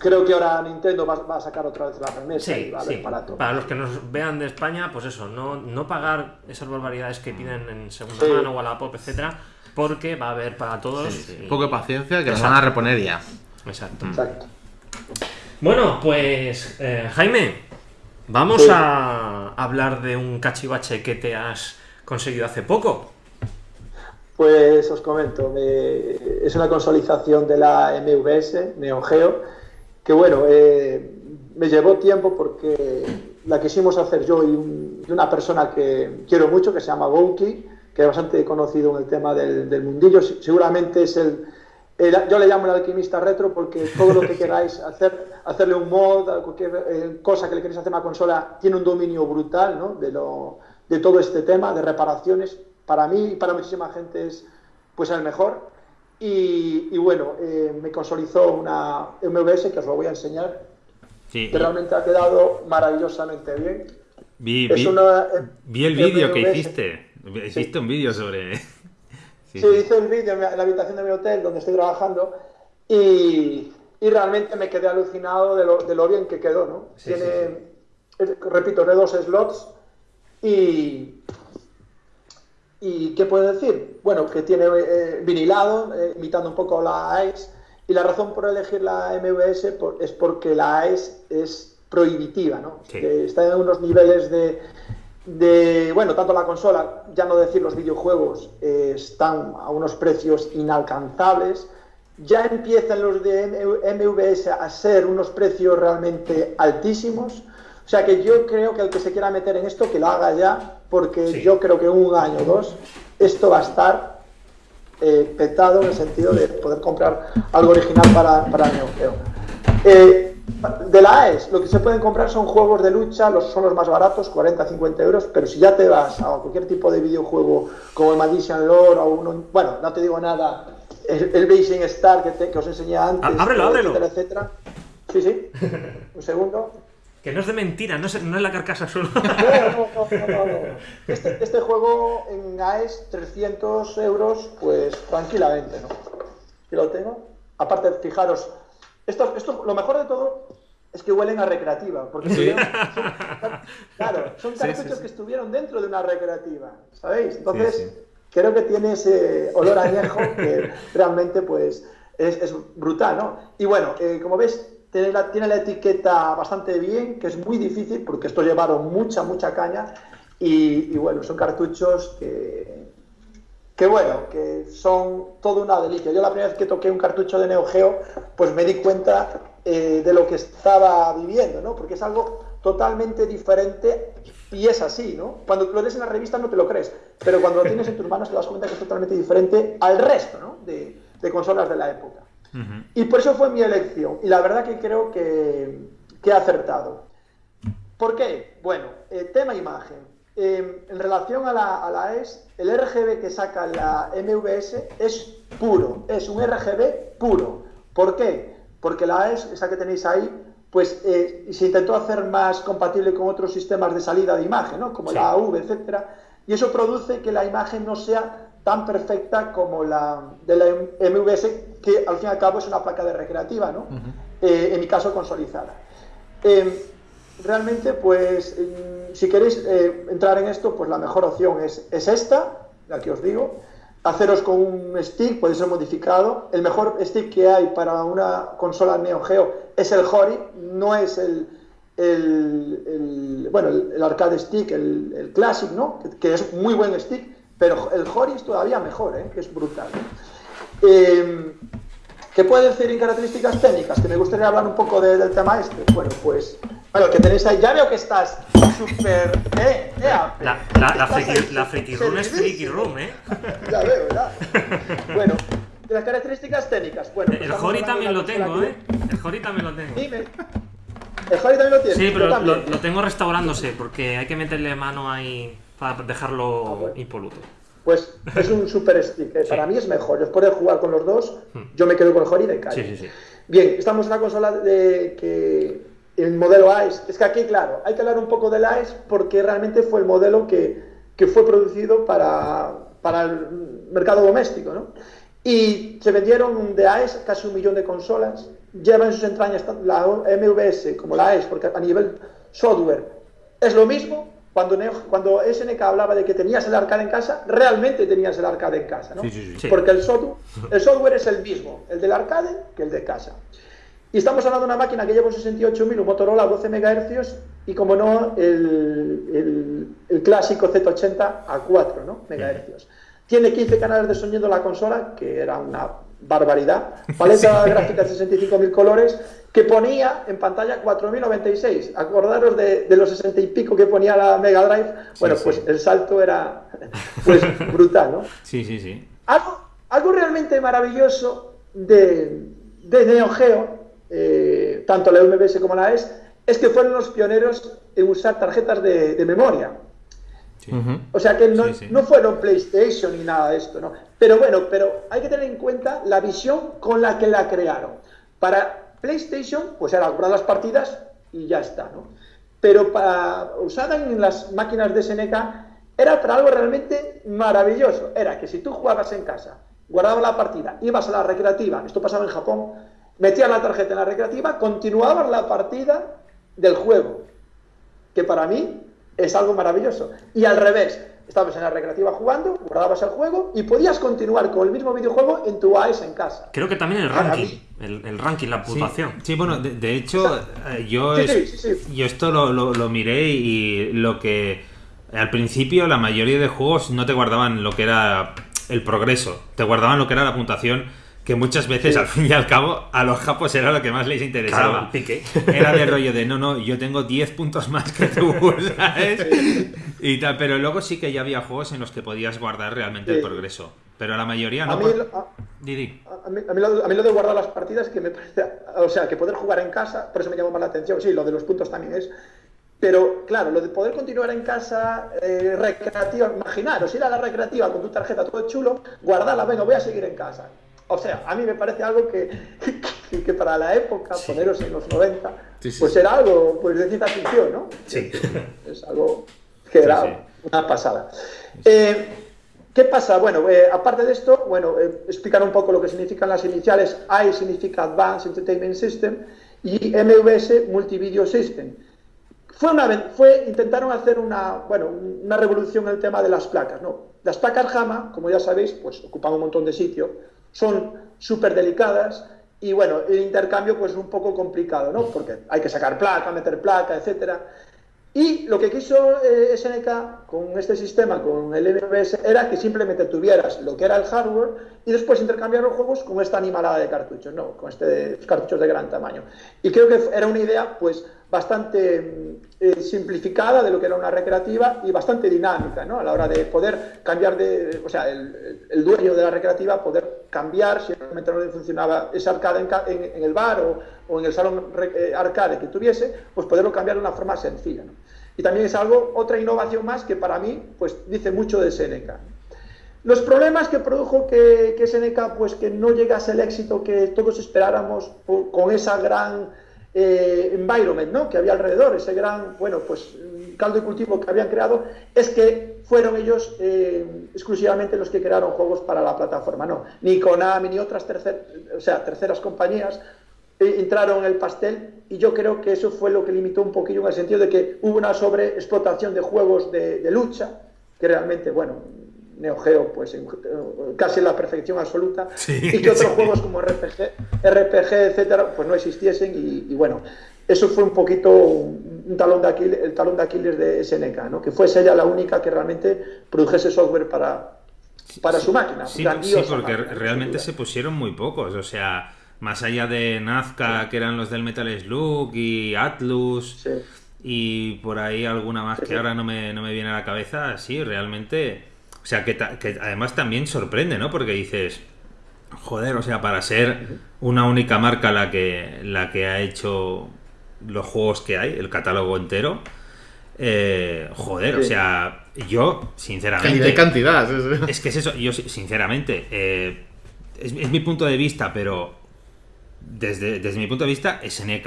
Creo que ahora Nintendo va, va a sacar otra vez la remesa y Sí, va a sí. haber para todo. Para los que nos vean de España, pues eso, no, no pagar esas barbaridades que piden en segunda Sí. mano o a la pop, etcétera, porque va a haber para todos. y- Un poco de paciencia que nos Exacto. van a reponer ya. Exacto. Exacto. Bueno, pues eh, Jaime, vamos Sí. a hablar de un cachivache que te has conseguido hace poco. Pues os comento, me- es una consolidación de la MVS, Neo Geo, que bueno, eh, me llevó tiempo porque la quisimos hacer yo y, un- y una persona que quiero mucho, que se llama Gouki, que es bastante conocido en el tema del, del mundillo, Se- seguramente es el, el- yo le llamo el alquimista retro porque todo lo que queráis hacer, hacerle un mod, cualquier eh, cosa que le queréis hacer a una consola, tiene un dominio brutal ¿no? de, lo, de todo este tema de reparaciones. Para mí y para muchísima gente es pues el mejor. Y, y bueno, eh, me consolidó una MVS que os lo voy a enseñar, Sí, que realmente ha quedado maravillosamente bien. vi, vi- una, eh, vi el vídeo que hiciste. Hiciste un vídeo sobre. Sí, hice el vídeo en, la habitación de mi hotel donde estoy trabajando y, y realmente me quedé alucinado de lo, de lo bien que quedó, ¿no? Sí, Tiene, repito, de dos slots y... ¿Y qué puedo decir? Bueno, que tiene eh, vinilado, eh, imitando un poco la AES, y la razón por elegir la MVS por- es porque la AES es prohibitiva, ¿no? Sí. Que está en unos niveles de, de, bueno, tanto la consola, ya no decir los videojuegos, eh, están a unos precios inalcanzables. Ya empiezan los de MVS a ser unos precios realmente altísimos. O sea que yo creo que el que se quiera meter en esto, que lo haga ya, porque Sí. yo creo que un año o dos esto va a estar eh, petado en el sentido de poder comprar algo original para, para el Neo Geo. Eh, de la AES, lo que se pueden comprar son juegos de lucha, los, son los más baratos, 40-50 euros, pero si ya te vas a cualquier tipo de videojuego como el Magician Lore o uno, bueno, no te digo nada, el, el Racing Star que, te- que os enseñé antes, Ah, ábrelo, ábrelo. etcétera, etcétera. Sí, sí, un segundo. Que no es de mentira, no es, no es la carcasa solo. No, no, no, no, no, no. Este, este juego en AES, 300 euros, pues tranquilamente, ¿no? Aquí lo tengo. Aparte, fijaros, esto, esto, lo mejor de todo es que huelen a recreativa, porque son, claro, son cartuchos que estuvieron dentro de una recreativa, ¿sabéis? Entonces, creo que tiene ese olor a añejo que realmente, pues, es, es brutal, ¿no? Y bueno, eh, como ves, tiene la, tiene la etiqueta bastante bien, que es muy difícil, porque estos llevaron mucha, mucha caña, y, y bueno, son cartuchos que, que bueno, que son toda una delicia. Yo la primera vez que toqué un cartucho de Neo Geo, pues me di cuenta eh, de lo que estaba viviendo, ¿no? Porque es algo totalmente diferente y es así, ¿no? Cuando lo ves en la revista no te lo crees, pero cuando lo tienes en tus manos te das cuenta que es totalmente diferente al resto, ¿no? De, de consolas de la época. Y por eso fue mi elección. Y la verdad que creo que, que he acertado. ¿Por qué? Bueno, eh, tema imagen. Eh, en relación a la, a la ES, el RGB que saca la MVS es puro, es un RGB puro. ¿Por qué? Porque la ES, esa que tenéis ahí, pues eh, se intentó hacer más compatible con otros sistemas de salida de imagen, ¿no? como Sí. la AV, etcétera, y eso produce que la imagen no sea tan perfecta como la de la MVS, que al fin y al cabo es una placa de recreativa, ¿no? Eh, en mi caso consolidada. Eh, realmente, pues, mm, si queréis eh, entrar en esto, pues la mejor opción es, es esta, la que os digo. Haceros con un stick, puede ser modificado. El mejor stick que hay para una consola Neo Geo es el Hori, no es el, el, bueno, el, arcade stick, el, el Classic, ¿no? Que, que es muy buen stick, pero el Hori es todavía mejor, ¿eh? que es brutal. Eh, ¿Qué puede decir en características técnicas? Que me gustaría hablar un poco de- del tema este. Bueno, pues, bueno, que tenéis ahí, ya veo que estás súper... Eh, eh. La, la, la, Estás friki, ahí la friki room es friki room, ¿eh? Ya veo, ¿verdad? Bueno, de las características técnicas. Bueno, pues El Hori también lo tengo, ¿eh? El Hori también lo tengo. Dime. El Hori también lo tiene. Sí, yo pero lo, tengo restaurándose porque hay que meterle mano ahí para dejarlo Ah, bueno. impoluto. Pues es un super stick. eh. Para mí es mejor. Después de jugar con los dos, yo me quedo con el Hori de calle. Hmm. Sí, sí, sí. Bien, estamos en la consola de que el modelo AES. Es que aquí, claro, hay que hablar un poco del AES porque realmente fue el modelo que, que fue producido para, para el mercado doméstico, ¿no? Y se vendieron de AES casi un millón de consolas. Lleva en sus entrañas tanto la MVS como la AES, porque a nivel software es lo mismo. Cuando, Neo- cuando SNK hablaba de que tenías el arcade en casa, realmente tenías el arcade en casa, ¿no? Sí, sí. Sí. Porque el software, el software es el mismo, el del arcade que el de casa. Y estamos hablando de una máquina que lleva un 68.000, un Motorola a 12 MHz y, como no, el, el- el clásico Z80 a 4 ¿no? MHz. Tiene 15 canales de sonido la consola, que era una barbaridad. Paleta gráfica de 65.000 colores, que ponía en pantalla 4.096. Acordaros de, de los 60 y pico que ponía la Mega Drive. Bueno, sí. pues el salto era pues, brutal, ¿no? Sí, sí, sí. Algo, algo realmente maravilloso de, de Neo Geo, eh, tanto la MVS como la ES, es que fueron los pioneros en usar tarjetas de, de memoria. sí. O sea que no, Sí, sí. no fueron PlayStation ni nada de esto, ¿no? Pero bueno, pero hay que tener en cuenta la visión con la que la crearon. Para PlayStation, pues era guardar las partidas y ya está, ¿no? Pero para usada en las máquinas de SNK era para algo realmente maravilloso. Era que si tú jugabas en casa, guardabas la partida, ibas a la recreativa, esto pasaba en Japón, metías la tarjeta en la recreativa, continuabas la partida del juego que para mí es algo maravilloso. Y al revés, estabas en la recreativa jugando, guardabas el juego y podías continuar con el mismo videojuego en tu AES en casa. Creo que también el ranking. El, el ranking, la Sí, puntuación. sí, bueno, de, de hecho, eh, yo, Sí, es- sí, sí, sí. yo esto lo, lo- lo miré y lo que al principio la mayoría de juegos no te guardaban lo que era el progreso, te guardaban lo que era la puntuación que muchas veces al fin y al cabo a los japos era lo que más les interesaba. Claro, el pique. Era del rollo de no, no, yo tengo 10 puntos más que tú, ¿sabes? Y tal, pero luego sí que ya había juegos en los que podías guardar realmente el progreso. Pero la mayoría A no. mí, por- a- Didi. a mí- a mí lo, a mí lo de guardar las partidas que me parece, o sea, que poder jugar en casa, por eso me llama más la atención, sí, lo de los puntos también es, pero claro, lo de poder continuar en casa eh, recreativa, imaginaros, ir a la recreativa con tu tarjeta todo chulo, guardarla, venga, voy a seguir en casa. O sea, a mí me parece algo que, que, que para la época, poneros en los 90, Sí, sí, pues era algo pues, de ciencia ficción, ¿no? Sí. Es algo que era una pasada. Eh, ¿Qué pasa? Bueno, eh, aparte de esto, bueno, eh, explicar un poco lo que significan las iniciales. I significa Advanced Entertainment System y MVS Multivideo System. Fue una, fue, intentaron hacer una, bueno, una revolución en el tema de las placas, ¿no? Las placas JAMA, como ya sabéis, pues ocupan un montón de sitio, son súper delicadas y bueno, el intercambio pues es un poco complicado, ¿no? Porque hay que sacar placa, meter placa, etcétera. Y lo que quiso eh, SNK con este sistema, con el MVS, era que simplemente tuvieras lo que era el hardware y después intercambiar los juegos con esta animalada de cartuchos, ¿no? Con estos cartuchos de gran tamaño. Y creo que era una idea, pues, bastante mm, eh, simplificada de lo que era una recreativa y bastante dinámica, ¿no? A la hora de poder cambiar de, o sea, el, el dueño de la recreativa poder cambiar si realmente no funcionaba ese arcade en, en, el bar o, o, en el salón eh, arcade que tuviese, pues poderlo cambiar de una forma sencilla. Y también es algo, otra innovación más que para mí, pues dice mucho de Seneca. Los problemas que produjo que, que Seneca, pues que no llegase el éxito que todos esperáramos con esa gran eh, environment ¿no? que había alrededor, ese gran, bueno, pues caldo de cultivo que habían creado, es que fueron ellos eh, exclusivamente los que crearon juegos para la plataforma, no, ni Konami ni otras tercer, o sea, terceras compañías entraron en el pastel y yo creo que eso fue lo que limitó un poquillo en el sentido de que hubo una sobreexplotación de juegos de, de lucha, que realmente, bueno, Neo Geo, pues en, casi en la perfección absoluta, sí, y que otros sí. juegos como RPG, RPG, etcétera, pues no existiesen, y, y, bueno, eso fue un poquito un talón de Aquiles, el talón de Aquiles de SNK, ¿no? que fuese ella la única que realmente produjese software para, para su máquina. Sí, sí porque máquina, realmente se pusieron muy pocos, o sea, más allá de Nazca, sí. que eran los del Metal Slug, y Atlus, sí. y por ahí alguna más que ahora no me, no me viene a la cabeza, sí, realmente o sea, que, que, además también sorprende, ¿no? Porque dices, joder, o sea, para ser una única marca la que, la que ha hecho los juegos que hay, el catálogo entero, eh, joder, sí. o sea, yo, sinceramente... cantidad. Es que es eso, yo, sinceramente, eh, es, es, mi punto de vista, pero desde, desde mi punto de vista, SNK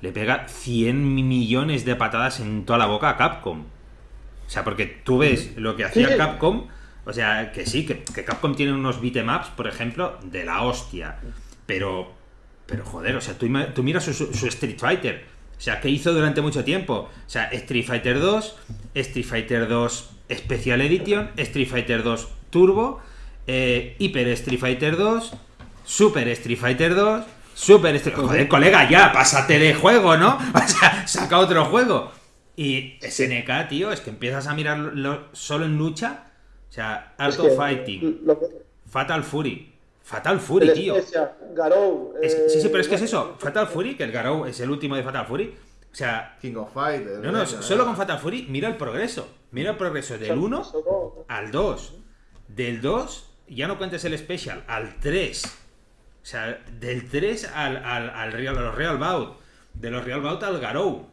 le pega 100 millones de patadas en toda la boca a Capcom. O sea, porque tú ves lo que hacía sí. Capcom, o sea, que sí, que, que Capcom tiene unos beatemaps, por ejemplo, de la hostia. Pero, pero joder, o sea, tú, tú miras su, su, Street Fighter. O sea, ¿qué hizo durante mucho tiempo? O sea, Street Fighter 2, Street Fighter 2 Special Edition, Street Fighter 2 Turbo, eh, Hyper Street Fighter 2, Super Street Fighter 2, Super Street... Joder, colega, ya, pásate de juego, ¿no? O sea, saca otro juego. Y SNK, tío, es que empiezas a mirarlo solo en lucha. O sea, Art of Fighting, que... Fatal Fury. Fatal Fury, el tío. Garou, es, eh, sí, sí, pero es que es eso. Fatal Fury, que el Garou es el último de Fatal Fury. O sea, King of Fighters. No, no, solo con Fatal Fury, mira el progreso. Mira el progreso del 1 al 2. Del 2, ya no cuentes el special, al 3. O sea, del 3 al, al, al Real, a los Real Bout. De los Real Bout al Garou.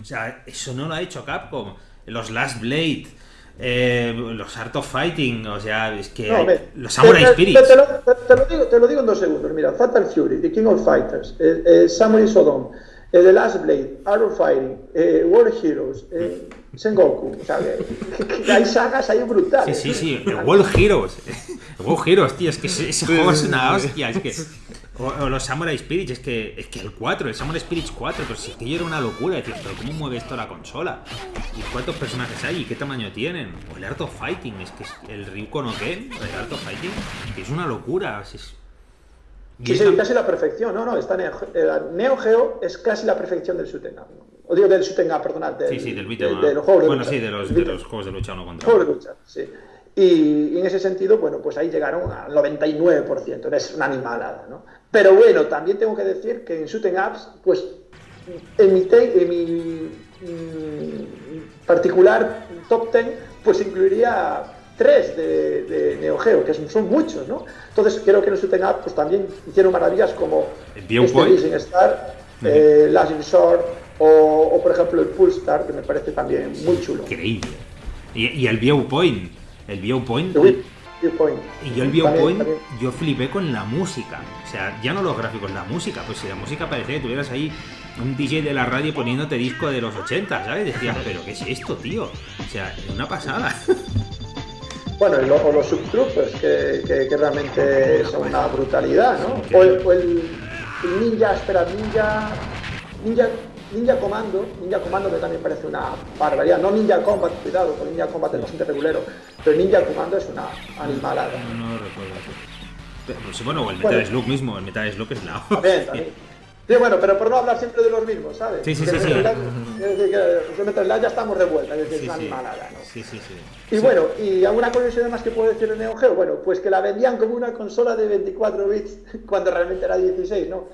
O sea, eso no lo ha hecho Capcom. Los Last Blade, eh, los Art of Fighting, o sea, es que no, ver, los Samurai Spirits. Te, te, lo, te, lo digo, te, lo, digo, en dos segundos. Mira, Fatal Fury, The King of Fighters, eh, eh, Samurai Sodom, The Last Blade, Art of Fighting, World Heroes, Sengoku. O sea, que, que, hay sagas ahí brutales. Sí, sí, sí. World Heroes. World Heroes, tío, es que ese, ese juego es una hostia. Es que o, o, los Samurai Spirits, es que, es que el 4, el Samurai Spirits 4, pero si es que yo era una locura, decir, pero ¿cómo mueve esto la consola? ¿Y cuántos personajes hay? ¿Y qué tamaño tienen? O el Art of Fighting, es que es el Ryuko no Ken, el Art of Fighting, que es una locura. Es, sí, sí, casi la perfección, no, no, está Neo, Neo Geo es casi la perfección del Shooting O digo del Shooting perdonad. Del, sí, sí, del beat'em de, de, los juegos de Bueno, lucha. sí, de los, de los juegos de lucha uno contra Juegos de lucha, sí. Y, y, en ese sentido, bueno, pues ahí llegaron al 99%, es una animalada, ¿no? Pero bueno, también tengo que decir que en Shooting Apps, pues en mi, en mi mm, particular top 10, pues incluiría tres de, de, Neo Geo, que son, son, muchos, ¿no? Entonces creo que en Shooting Apps pues también hicieron maravillas como este Rising Star, uh -huh. eh, Last Resort o, o, por ejemplo el Pulstar, que me parece también muy chulo. Increíble. Y, y el Viewpoint el Viewpoint. viewpoint. Y yo el Viewpoint, también, también. yo flipé con la música. O sea, ya no los gráficos, la música. Pues si la música parecía que tuvieras ahí un DJ de la radio poniéndote disco de los 80, ¿sabes? Decías, pero ¿qué es esto, tío? O sea, una pasada. Bueno, y lo, o los subtroopers, que, que, que, realmente son una brutalidad, ¿no? O el, o el, el Ninja, espera, Ninja. Ninja Ninja Commando, Ninja Commando me también parece una barbaridad. No Ninja Combat, cuidado, con Ninja Combat es bastante regulero, pero Ninja Commando es una animalada. No, no, no recuerdo. Pues, bueno, o el Metal bueno, Slug mismo, el Metal Slug es la También, también. Sí, bueno, pero por no hablar siempre de los mismos, ¿sabes? Sí, sí, sí. sí. En Metal Slug ya estamos de vuelta, es decir, es una animalada, ¿no? Sí, sí, sí. Y bueno, y alguna curiosidad más que puedo decir de Neo Geo, bueno, pues que la vendían como una consola de 24 bits cuando realmente era 16, ¿no?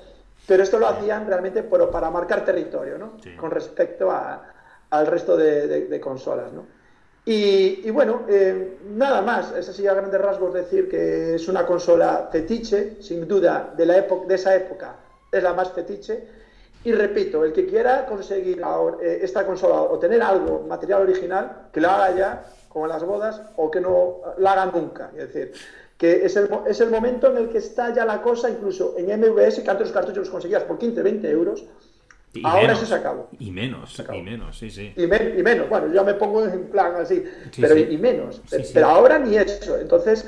Pero esto lo hacían realmente por, para marcar territorio, ¿no? Con respecto a, al resto de, de, de, consolas, ¿no? Y, y bueno, eh, nada más, es así a grandes rasgos decir que es una consola fetiche, sin duda, de, la época, de esa época, es la más fetiche. Y repito, el que quiera conseguir ahora, eh, esta consola o tener algo, material original, que lo haga ya, como en las bodas, o que no la haga nunca. Es decir, que es el, es el momento en el que está ya la cosa, incluso en MVS, que antes los cartuchos los conseguías por 15, 20 euros, Y ahora menos, eso se acabó. Y menos, acabó. y menos, sí, sí. Y, men- y menos, bueno, yo me pongo en plan así, Sí, pero sí. y menos. Sí. Pero ahora ni eso. Entonces,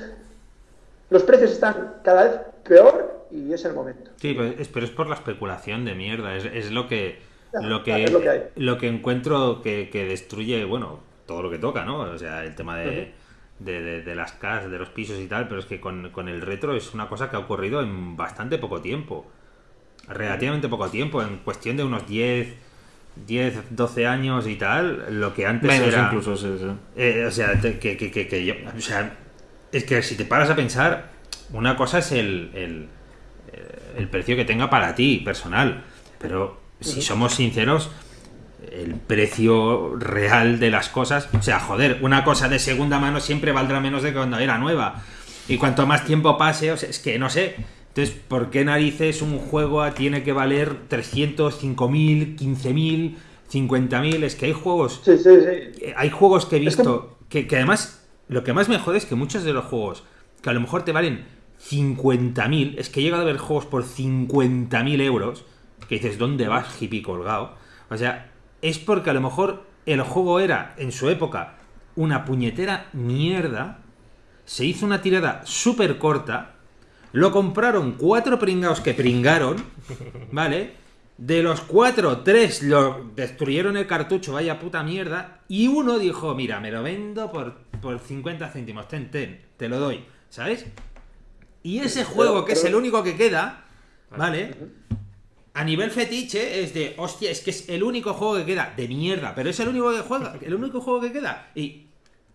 los precios están cada vez peor y es el momento. Sí, pero es, pero es por la especulación de mierda. Es, es lo que lo que, claro, es lo que hay. lo que encuentro que, que destruye, bueno, todo lo que toca, ¿no? O sea, el tema de, de, de- de las casas, de los pisos y tal, pero es que con, con el retro es una cosa que ha ocurrido en bastante poco tiempo. Relativamente poco tiempo, en cuestión de unos 10, 10 12 años y tal, lo que antes Menos era... incluso, sí, sí. Eh, o sea, te- que, que, que, que yo- o sea, es que si te paras a pensar, una cosa es el, el, el precio que tenga para ti, personal, pero si somos sinceros, el precio real de las cosas, o sea, joder, una cosa de segunda mano siempre valdrá menos de cuando era nueva. Y cuanto más tiempo pase, o sea, es que no sé. Entonces, ¿por qué narices un juego tiene que valer 300, 5.000, 15.000, 50.000? Es que hay juegos Sí, sí, sí. eh, hay juegos que he Es que- visto que, que además lo que más me jode es que muchos de los juegos que a lo mejor te valen 50.000, es que he llegado a ver juegos por 50.000 euros, que dices, ¿dónde vas, hippie colgado? O sea, es porque a lo mejor el juego era, en su época, una puñetera mierda, se hizo una tirada súper corta, lo compraron cuatro pringados que pringaron, ¿vale? De los cuatro, tres lo destruyeron el cartucho, vaya puta mierda. Y uno dijo, mira, me lo vendo por, por 50 céntimos, ten, ten, te lo doy, ¿sabes? Y ese juego, que es el único que queda, ¿vale? A nivel fetiche es de, hostia, es que es el único juego que queda, de mierda, pero es el único que juega, el único juego que queda. Y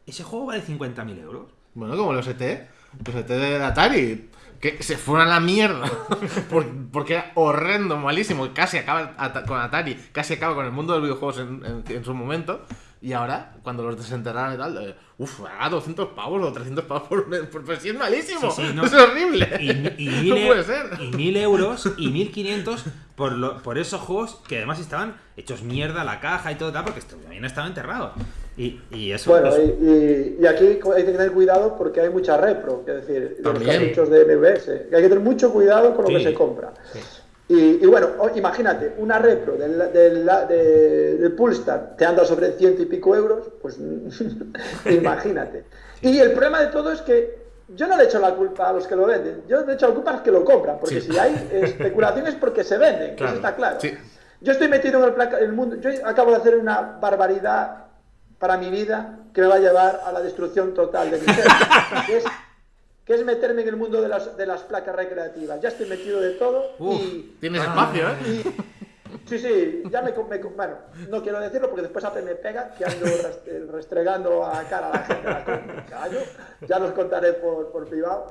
ese juego vale 50.000 euros. Bueno, como los ET, los ET de Atari, que se fueron a la mierda por- porque era horrendo, malísimo, casi acaba con Atari, casi acaba con el mundo de los videojuegos en, en- en su momento. Y ahora, cuando los desenterraron y tal, eh, uff, a 200 pavos o 300 pavos por, por pues sí, es malísimo. Sí, sí, no. Es horrible. Y, y mil, no e- puede ser. y mil euros y 1500 por, lo- por esos juegos que además estaban hechos mierda la caja y todo tal, porque esto- también estaban enterrados. Y, y eso. Bueno, eso- y, aquí hay que tener cuidado porque hay mucha repro, es decir, de los cartuchos de MVS. Hay que tener mucho cuidado con lo Sí. que se compra. Y, y bueno, imagínate, una repro del, del, de- del Pulstar te anda sobre ciento y pico euros, pues imagínate. Y el problema de todo es que yo no le echo la culpa a los que lo venden, yo le echo la culpa a los que lo compran, porque Sí. si hay especulación es porque se venden, Claro. eso está claro. Sí. Yo estoy metido en el, placa- el mundo, yo acabo de hacer una barbaridad para mi vida que me va a llevar a la destrucción total de mi ser, que es, meterme en el mundo de las, de las placas recreativas. Ya estoy metido de todo Uf, y, tienes espacio, ¿eh? y- sí, sí, ya me, me bueno, no quiero decirlo porque después Apple me pega que ando rest- restregando a cara a la gente la callo, ya los contaré por, por privado.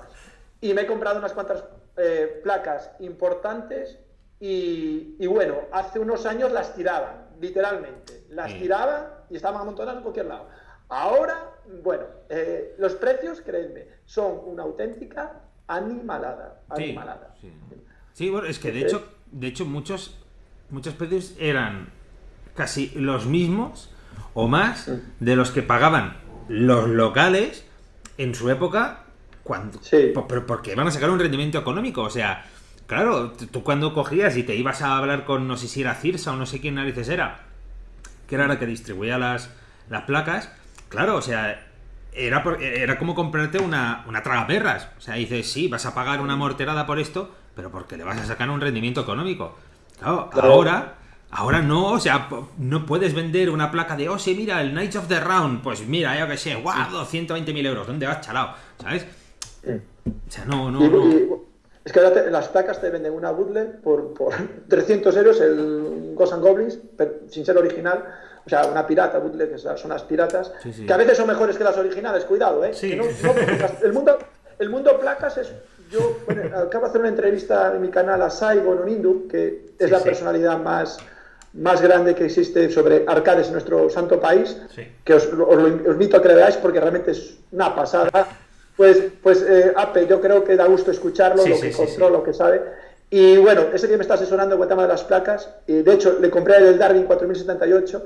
Y me he comprado unas cuantas eh, placas importantes y, y bueno, hace unos años las tiraban, literalmente. Las Sí. tiraban y estaban amontonadas en cualquier lado. Ahora, bueno, eh, los precios, creedme, son una auténtica animalada. Sí, animalada. sí. Sí, bueno, es que de hecho, de hecho muchos, muchos precios eran casi los mismos o más de los que pagaban los locales en su época cuando Sí. po- pero porque van a sacar un rendimiento económico, o sea, claro, tú cuando cogías y te ibas a hablar con no sé si era Cirsa o no sé quién narices era, que era la que distribuía las, las placas, claro, o sea, era, por- era como comprarte una, una tragaperras. O sea, dices, sí, vas a pagar una morterada por esto, pero porque le vas a sacar un rendimiento económico. Claro, Claro. ahora, ahora no, o sea, no puedes vender una placa de, oh, sí, mira, el Knights of the Round, pues mira, yo que sé, guau, 220.000 euros, ¿dónde vas, chalao? ¿Sabes? O sea, no, no, Y- no. y- es que ahora te- las placas te venden una bootleg por, por 300 euros el Ghosts and Goblins, pero sin ser original. O sea, una pirata, bootleg, son las piratas, Sí, sí. que a veces son mejores que las originales, cuidado, ¿eh? Sí. Que no- no, el, mundo, el mundo placas es... Yo bueno, acabo de hacer una entrevista en mi canal a Saigon Onindu, que es la personalidad más, más grande que existe sobre arcades en nuestro santo país, que os, os os invito a que lo veáis porque realmente es una pasada. Pues, pues eh, Ape, yo creo que da gusto escucharlo, Sí, lo que sí, encontró, sí. lo que sabe. Y bueno, ese día me está asesorando con el tema de las placas. Y de hecho, le compré el Darwin 4078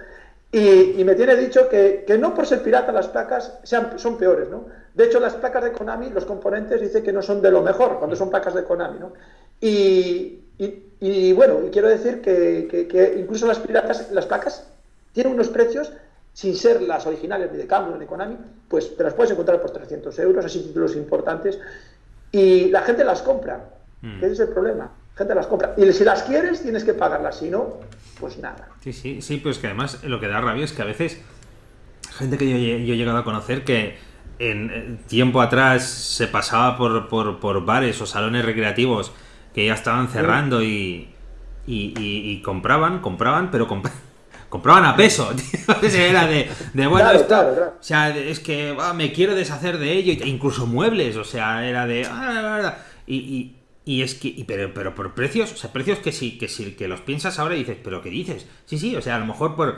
y, y me tiene dicho que, que no por ser pirata las placas sean, son peores, ¿no? De hecho, las placas de Konami, los componentes, dice que no son de lo mejor cuando son placas de Konami, ¿no? Y, y- y, bueno, y quiero decir que, que- que incluso las piratas, las placas tienen unos precios sin ser las originales ni de Cambo ni de Konami, pues te las puedes encontrar por 300 euros, así títulos importantes, y la gente las compra, Mm. que ese es el problema, gente las compra, y si las quieres tienes que pagarlas, si no, pues nada. Sí, sí, sí, pues que además lo que da rabia es que a veces gente que yo, he- yo he llegado a conocer que en eh, tiempo atrás se pasaba por, por, por bares o salones recreativos que ya estaban cerrando y, y, y- y compraban, compraban, pero comp- compraban a peso. tío. Era de, de, bueno, Claro, esto- claro, claro. o sea, es que me quiero deshacer de ello, e incluso muebles, o sea, era de... ah, y, y- y es que, y pero, pero por precios, o sea, precios que sí, que sí, que los piensas ahora y dices, pero ¿qué dices? Sí, sí, o sea, a lo mejor por,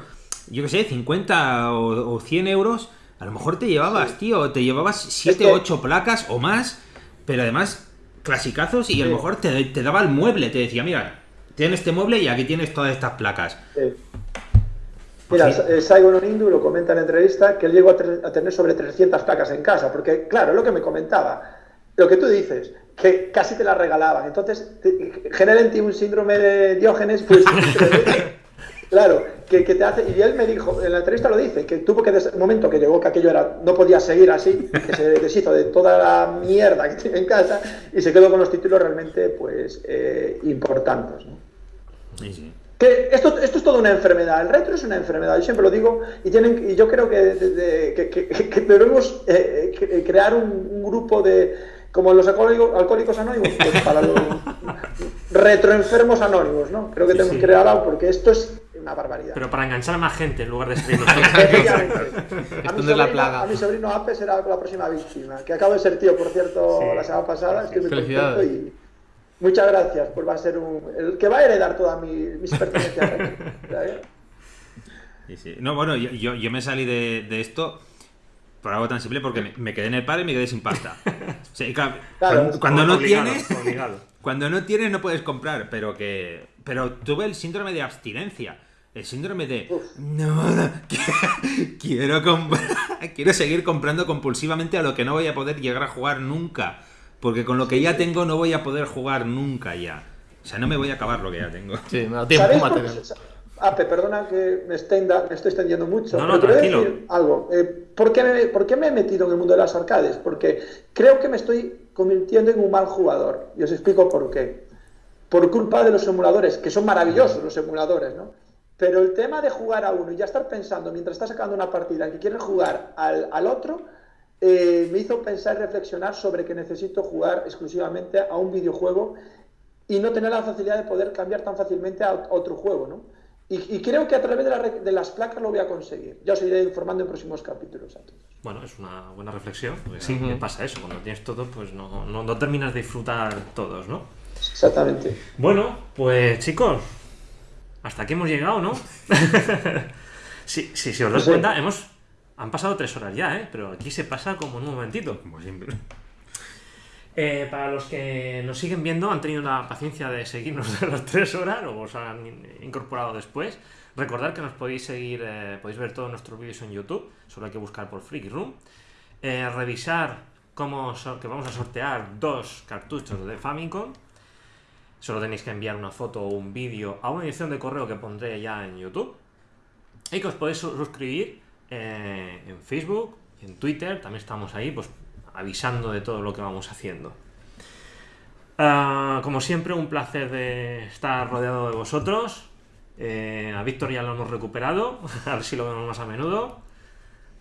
yo qué sé, 50 o, o 100 euros, a lo mejor te llevabas, tío, te llevabas 7 que- 8 placas o más, pero además clasicazos y a lo Sí. mejor te, te daba el mueble, te decía, mira, tienes este mueble y aquí tienes todas estas placas. Eh, Mira, Sí. eh, Saigon Onindu lo comenta en la entrevista que él llegó a, a tener sobre 300 placas en casa, porque claro, lo que me comentaba, lo que tú dices, que casi te las regalaban, entonces te- genera en ti un síndrome de Diógenes, pues, claro, que, que te hace, y él me dijo, en la entrevista lo dice, que tuvo que, desde el momento que llegó que aquello era, no podía seguir así, que se deshizo de toda la mierda que tiene en casa y se quedó con los títulos realmente, pues, eh, importantes, ¿no? Sí, sí. Que esto, esto es toda una enfermedad, el retro es una enfermedad, yo siempre lo digo, y, tienen, y yo creo que, de- de- que- que- que debemos eh, eh, crear un, un grupo de, como los alcohólicos, alcohólicos anónimos, pues para los retroenfermos anónimos, ¿no? Creo que tenemos sí. que crear algo, porque esto es una barbaridad. Pero para enganchar a más gente en lugar de. Efectivamente. A mi, sobrino, a mi sobrino Ape será la próxima víctima, que acabo de ser tío, por cierto, Sí. la semana pasada, estoy muy contento Felicidades. y muchas gracias, pues va a ser un, el que va a heredar todas mis, mis pertenencias. ¿sabes? Sí, sí. No, bueno, yo, yo, yo me salí de, de esto por algo tan simple porque me, me quedé en el paro y me quedé sin pasta. O sea, y claro, Claro, cuando, cuando no Obligado, tienes, obligado. cuando no tienes no puedes comprar, pero que pero tuve el síndrome de abstinencia. El síndrome de no, quiero comprar, quiero seguir comprando compulsivamente a lo que no voy a poder llegar a jugar nunca, porque con lo que ya tengo no voy a poder jugar nunca ya. O sea, no me voy a acabar lo que ya tengo. Sí, me da tiempo. Ape, perdona que me, extenda- me estoy extendiendo mucho. No, no, pero quiero tranquilo. decir algo. Eh, ¿por, qué me, por qué me he metido en el mundo de las arcades? Porque creo que me estoy convirtiendo en un mal jugador. Y os explico por qué. Por culpa de los emuladores, que son maravillosos los emuladores, ¿no? Pero el tema de jugar a uno y ya estar pensando mientras está sacando una partida que quieres jugar al, al otro, eh, me hizo pensar y reflexionar sobre que necesito jugar exclusivamente a un videojuego y no tener la facilidad de poder cambiar tan fácilmente a otro juego, ¿no? Y, y creo que a través de, la de las placas lo voy a conseguir. Ya os iré informando en próximos capítulos a todos. Bueno, es una buena reflexión. Porque sí, que pasa eso. Cuando tienes todo, pues no, no, no terminas de disfrutar todos, ¿no? Exactamente. Bueno, pues chicos, hasta aquí hemos llegado, ¿no? sí, sí, si os das Sí. cuenta, hemos. Han pasado tres horas ya, ¿eh? Pero aquí se pasa como en un momentito. Como siempre. Eh, para los que nos siguen viendo, han tenido la paciencia de seguirnos de las tres horas o os han in- incorporado después. Recordad que nos podéis seguir, eh, podéis ver todos nuestros vídeos en YouTube, solo hay que buscar por Freaky Room. Eh, revisar cómo que vamos a sortear dos cartuchos de Famicom. Solo tenéis que enviar una foto o un vídeo a una edición de correo que pondré ya en YouTube. Y que os podéis su- suscribir en Facebook, en Twitter, también estamos ahí, pues avisando de todo lo que vamos haciendo. Ah, como siempre, un placer de estar rodeado de vosotros. Eh, a Víctor ya lo hemos recuperado, a ver si lo vemos más a menudo.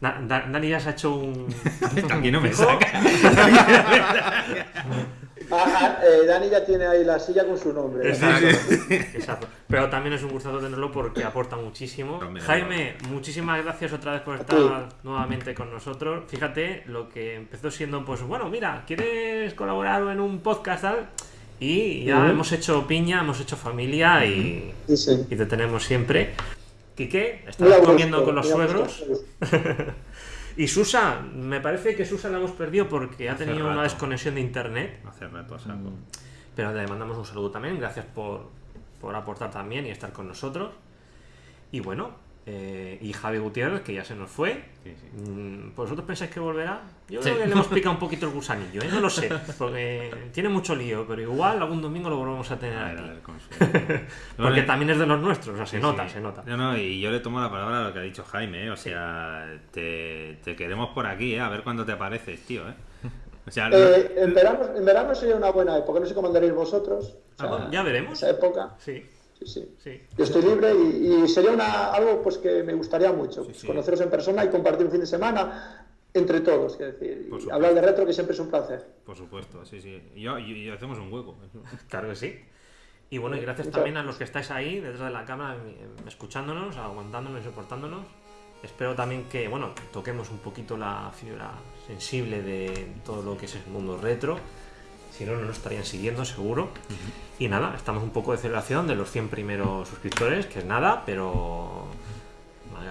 Da- Da- Dani ya se ha hecho un. Aquí no me fijo. saca. Ah, ah, eh, Dani ya tiene ahí la silla con su nombre. Exacto, exacto. Pero también es un gustazo tenerlo porque aporta muchísimo. Jaime, muchísimas gracias otra vez por estar nuevamente con nosotros. Fíjate, lo que empezó siendo, pues bueno, mira, ¿quieres colaborar en un podcast tal? Y ya hemos hecho piña, hemos hecho familia y, Sí, sí. y te tenemos siempre. Quique, estás gusto, comiendo con los suegros. Y Susa, me parece que Susa la hemos perdido porque ha Hace tenido una desconexión de internet. Hace rato saco. Pero le mandamos un saludo también. Gracias por, por aportar también y estar con nosotros. Y bueno, eh, y Javi Gutiérrez, que ya se nos fue. Sí, sí. Mm, ¿Vosotros pensáis que volverá? Yo Sí. creo que le hemos picado un poquito el gusanillo, ¿eh? No lo sé. Porque tiene mucho lío, pero igual algún domingo lo volvemos a tener A ver, aquí. a ver. Porque Bueno, también es de los nuestros, o sea, se sí, nota, sí. se nota. No, no, y yo le tomo la palabra a lo que ha dicho Jaime, ¿eh? O sea, te, te queremos por aquí, ¿eh? A ver cuándo te apareces, tío, ¿eh? O sea, Eh, en, verano, en verano sería una buena época, no sé cómo andaréis vosotros. Ah, bueno, Ya veremos. Esa época, Sí, sí, sí. sí. Yo estoy libre y, y sería una, algo pues que me gustaría mucho, pues, sí. conoceros en persona y compartir un fin de semana entre todos, quiero decir, y hablar de retro que siempre es un placer. por supuesto, sí, sí. Y, yo, y, y hacemos un hueco. Claro que sí. Y bueno, y gracias Muchas también a los que estáis ahí, detrás de la cámara, escuchándonos, aguantándonos y soportándonos. Espero también que, bueno, toquemos un poquito la fibra sensible de todo lo que es el mundo retro. Si no, no nos estarían siguiendo, seguro. Y nada, estamos un poco de celebración de los 100 primeros suscriptores, que es nada, pero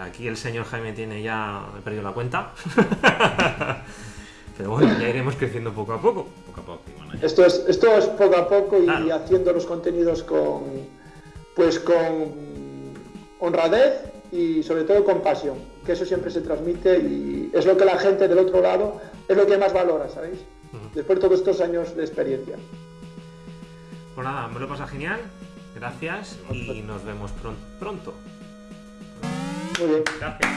aquí el señor Jaime tiene ya, he perdido la cuenta. pero bueno, ya iremos creciendo poco a poco. Poco a poco. bueno. Esto es, esto es poco a poco y Claro. haciendo los contenidos con, pues con honradez y sobre todo con pasión, que eso siempre se transmite y es lo que la gente del otro lado es lo que más valora, ¿sabéis? Después de todos estos años de experiencia. Pues nada, me lo pasa genial. Gracias y nos vemos pron- pronto. Muy bien. Gracias.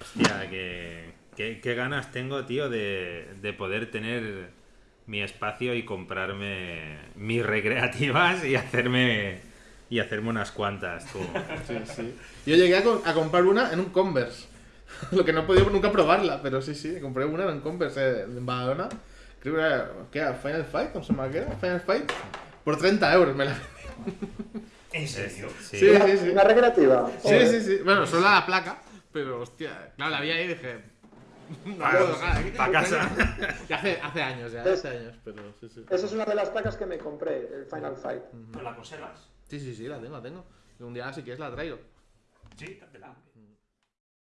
Hostia, que, que- qué ganas tengo, tío, de, de poder tener mi espacio y comprarme mis recreativas y hacerme y hacerme unas cuantas, tú. Sí, sí. Yo llegué a comprar una en un Converse. Lo que no he podido nunca probarla, pero sí, sí, compré una en Converse eh, en Badalona. Creo que era, ¿qué era? Final Fight, ¿cómo se llama? ¿Qué era? Final Fight. Por 30 euros me la ¿En serio? Sí. Sí, Una, sí, sí. una recreativa. Sí, sí, sí. Bueno, solo la placa, pero hostia, claro, la vi ahí y dije. No puedo dejar aquí. pa' casa. Ya hace, hace años, ya, hace años, pero sí, sí. Esa es una de las placas que me compré, el Final Fight. ¿No la conservas? Sí, sí, sí, la tengo, la tengo. Y un día si quieres la traigo. Sí, dátela.